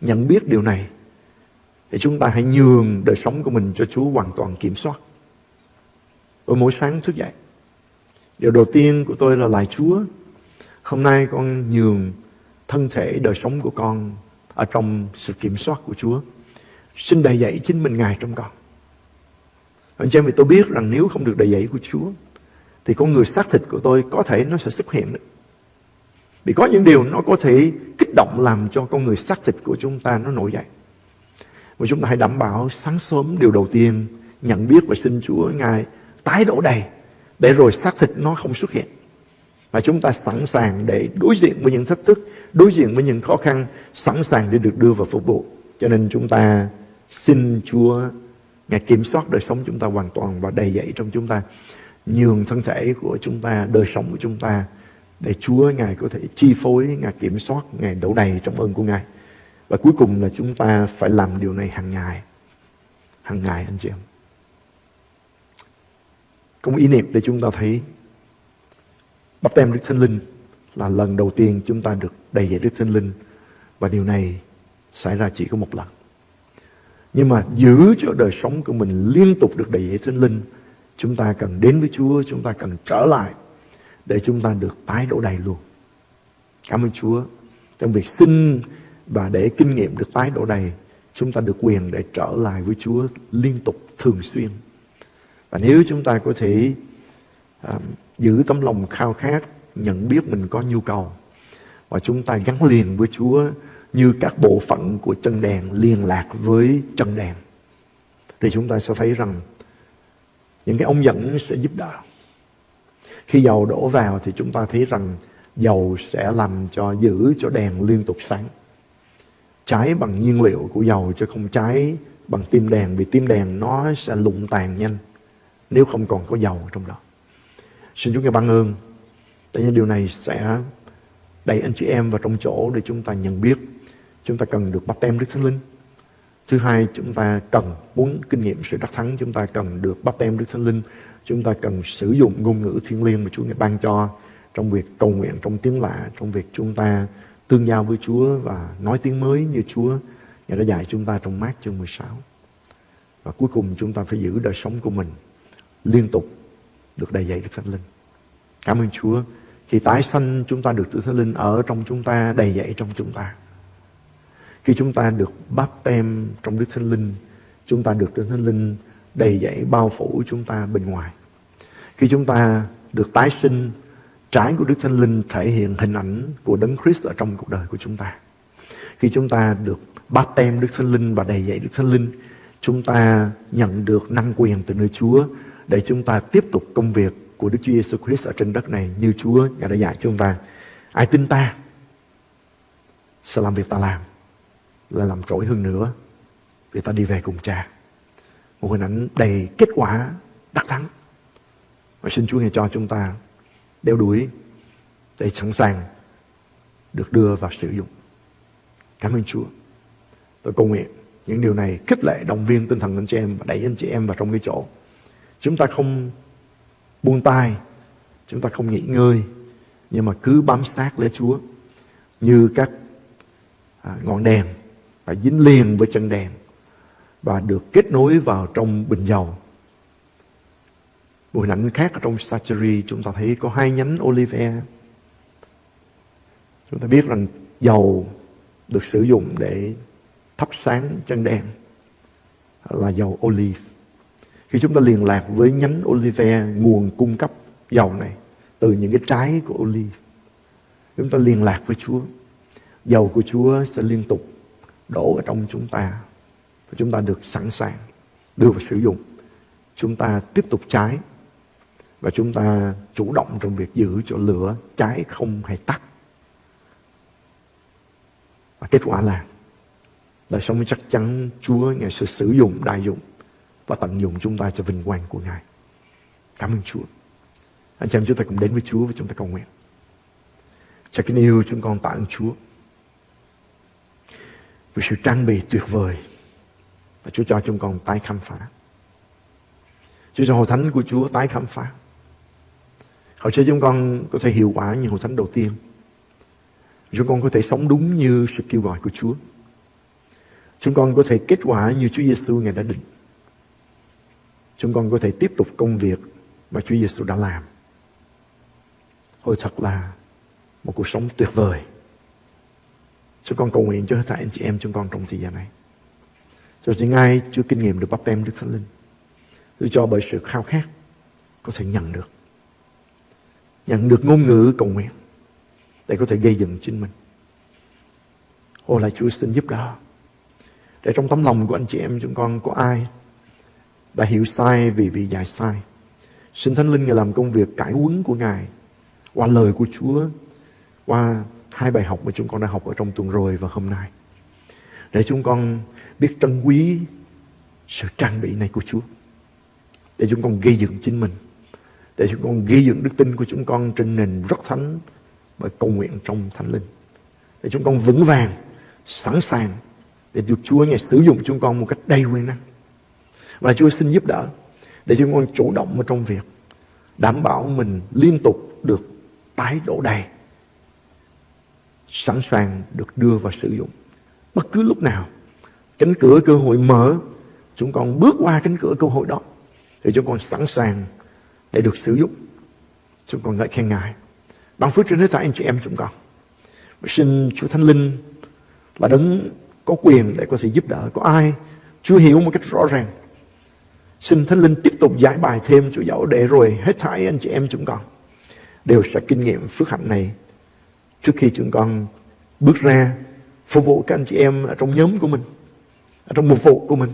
Nhận biết điều này, Thì chúng ta hãy nhường đời sống của mình cho Chúa hoàn toàn kiểm soát. Tôi mỗi sáng thức dậy, Điều đầu tiên của tôi là lại Chúa. Hôm nay con nhường thân thể, đời sống của con Ở trong sự kiểm soát của Chúa. Xin đầy dạy chính mình Ngài trong con. Anh chị em vì tôi biết rằng nếu không được đầy dạy của Chúa Thì con người xác thịt của tôi có thể nó sẽ xuất hiện được vì có những điều nó có thể kích động làm cho con người xác thịt của chúng ta nó nổi dậy. Và chúng ta hãy đảm bảo sáng sớm điều đầu tiên nhận biết và xin Chúa Ngài tái đổ đầy để rồi xác thịt nó không xuất hiện. Và chúng ta sẵn sàng để đối diện với những thách thức, đối diện với những khó khăn, sẵn sàng để được đưa vào phục vụ. Cho nên chúng ta xin Chúa Ngài kiểm soát đời sống chúng ta hoàn toàn và đầy dậy trong chúng ta. Nhường thân thể của chúng ta, đời sống của chúng ta để Chúa Ngài có thể chi phối, Ngài kiểm soát, Ngài đổ đầy trong ơn của Ngài. Và cuối cùng là chúng ta phải làm điều này hàng ngày. Hàng ngày anh chị em. Có một ý niệm để chúng ta thấy bắt tem Đức Thánh Linh là lần đầu tiên chúng ta được đầy dạy Đức Thánh Linh. Và điều này xảy ra chỉ có một lần. Nhưng mà giữ cho đời sống của mình liên tục được đầy dẫy Thánh Linh, chúng ta cần đến với Chúa, chúng ta cần trở lại để chúng ta được tái đổ đầy luôn. Cảm ơn Chúa. Trong việc xin và để kinh nghiệm được tái đổ đầy, chúng ta được quyền để trở lại với Chúa liên tục, thường xuyên. Và nếu chúng ta có thể um, giữ tấm lòng khao khát, nhận biết mình có nhu cầu, và chúng ta gắn liền với Chúa như các bộ phận của chân đèn liên lạc với chân đèn, thì chúng ta sẽ thấy rằng những cái ống dẫn sẽ giúp đỡ. Khi dầu đổ vào thì chúng ta thấy rằng dầu sẽ làm cho giữ cho đèn liên tục sáng. Cháy bằng nhiên liệu của dầu chứ không cháy bằng tim đèn vì tim đèn nó sẽ lụng tàn nhanh. nếu không còn có dầu trong đó. Xin chúng ta ban ơn tại những điều này sẽ đẩy anh chị em vào trong chỗ để chúng ta nhận biết chúng ta cần được bắt tem Đức Thánh Linh. Thứ hai, chúng ta cần muốn kinh nghiệm sự đắc thắng, chúng ta cần được bắt tem Đức Thánh Linh. Chúng ta cần sử dụng ngôn ngữ thiên liêng mà Chúa ngài ban cho trong việc cầu nguyện, trong tiếng lạ, trong việc chúng ta tương giao với Chúa và nói tiếng mới như Chúa Ngài đã dạy chúng ta trong mát chương 16. Và cuối cùng chúng ta phải giữ đời sống của mình liên tục được đầy dạy Đức Thánh Linh. Cảm ơn Chúa. Khi tái sanh chúng ta được Đức Thánh Linh ở trong chúng ta, đầy dạy trong chúng ta. Khi chúng ta được báp tem trong Đức Thánh Linh, chúng ta được Đức Thánh Linh đầy dẫy bao phủ chúng ta bên ngoài. Khi chúng ta được tái sinh, trái của Đức Thánh Linh thể hiện hình ảnh của Đấng Christ ở trong cuộc đời của chúng ta. Khi chúng ta được báp tem Đức Thánh Linh và đầy dạy Đức Thánh Linh, chúng ta nhận được năng quyền từ nơi Chúa để chúng ta tiếp tục công việc của Đức Chúa Giêsu Christ ở trên đất này như Chúa Ngài đã dạy chúng ta. Ai tin ta sẽ làm việc ta làm là làm trỗi hơn nữa để ta đi về cùng cha. Một hình ảnh đầy kết quả đắc thắng. Và xin Chúa Ngài cho chúng ta đeo đuổi để sẵn sàng được đưa vào sử dụng. Cảm ơn Chúa. Tôi cầu nguyện những điều này khích lệ động viên tinh thần anh chị em và đẩy anh chị em vào trong cái chỗ. Chúng ta không buông tay, chúng ta không nghỉ ngơi, nhưng mà cứ bám sát lấy Chúa như các à, ngọn đèn phải dính liền với chân đèn và được kết nối vào trong bình dầu. Một hình ảnh khác ở trong Sacheri chúng ta thấy có hai nhánh olive. Chúng ta biết rằng dầu được sử dụng để thắp sáng chân đèn là dầu olive. Khi chúng ta liên lạc với nhánh olive, nguồn cung cấp dầu này từ những cái trái của olive, chúng ta liên lạc với Chúa. Dầu của Chúa sẽ liên tục đổ ở trong chúng ta và chúng ta được sẵn sàng đưa vào sử dụng. Chúng ta tiếp tục cháy và chúng ta chủ động trong việc giữ cho lửa cháy không hay tắt. Và kết quả là đời sống chắc chắn Chúa Ngài sẽ sử dụng, đại dụng và tận dụng chúng ta cho vinh quang của Ngài. Cảm ơn Chúa. Anh chị em chúng ta cùng đến với Chúa và chúng ta cầu nguyện. Cha kính yêu chúng con tạ ơn Chúa vì sự trang bị tuyệt vời và Chúa cho chúng con tái khám phá. Chúa cho hội thánh của Chúa tái khám phá. Hầu cho chúng con có thể hiệu quả như hội thánh đầu tiên. Chúng con có thể sống đúng như sự kêu gọi của Chúa. Chúng con có thể kết quả như Chúa Giêsu ngài đã định. Chúng con có thể tiếp tục công việc mà Chúa Giêsu đã làm. Hồi thật là một cuộc sống tuyệt vời. Chúng con cầu nguyện cho hết thảy anh chị em chúng con trong thời gian này. Cho những ai chưa kinh nghiệm được bắp tem Đức Thánh Linh. Tôi cho bởi sự khao khát có thể nhận được. Nhận được ngôn ngữ cầu nguyện để có thể gây dựng chính mình. Ô lại Chúa xin giúp đỡ. Để trong tấm lòng của anh chị em chúng con có ai đã hiểu sai vì bị dạy sai. Xin Thánh Linh Ngài làm công việc cải huấn của Ngài qua lời của Chúa, qua hai bài học mà chúng con đã học ở trong tuần rồi và hôm nay. Để chúng con biết trân quý sự trang bị này của Chúa. Để chúng con gây dựng chính mình. Để chúng con gây dựng đức tin của chúng con trên nền rất thánh bởi cầu nguyện trong Thánh Linh. Để chúng con vững vàng, sẵn sàng để được Chúa Ngài sử dụng chúng con một cách đầy quyền năng. Và Chúa xin giúp đỡ để chúng con chủ động ở trong việc đảm bảo mình liên tục được tái đổ đầy sẵn sàng được đưa vào sử dụng. Bất cứ lúc nào, cánh cửa cơ hội mở, chúng con bước qua cánh cửa cơ hội đó, thì chúng con sẵn sàng để được sử dụng. Chúng con ngợi khen ngài. Ban phước trên hết thảy anh chị em chúng con. Xin Chúa Thánh Linh là đấng có quyền để có thể giúp đỡ. Có ai chưa hiểu một cách rõ ràng? Xin Thánh Linh tiếp tục giải bài thêm Chúa dẫu để rồi hết thảy anh chị em chúng con đều sẽ kinh nghiệm phước hạnh này trước khi chúng con bước ra phục vụ các anh chị em ở trong nhóm của mình, ở trong mục vụ của mình,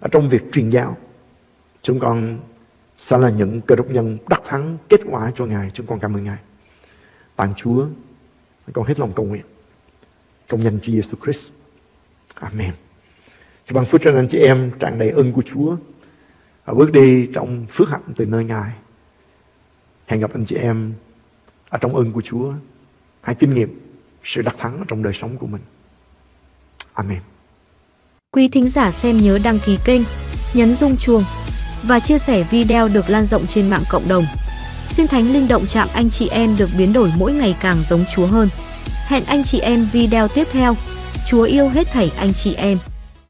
ở trong việc truyền giáo. Chúng con sẽ là những cơ đốc nhân đắc thắng kết quả cho Ngài. Chúng con cảm ơn Ngài. Tặng Chúa, con hết lòng cầu nguyện. Trong danh Chúa Giêsu Christ. Amen. Chúa ban phước cho anh chị em tràn đầy ơn của Chúa. và bước đi trong phước hạnh từ nơi Ngài. Hẹn gặp anh chị em ở trong ơn của Chúa. Hãy kinh nghiệm sự đắc thắng trong đời sống của mình. Amen. Quý thính giả xem nhớ đăng ký kênh, nhấn rung chuông và chia sẻ video được lan rộng trên mạng cộng đồng. Xin Thánh Linh động chạm anh chị em được biến đổi mỗi ngày càng giống Chúa hơn. Hẹn anh chị em video tiếp theo. Chúa yêu hết thảy anh chị em.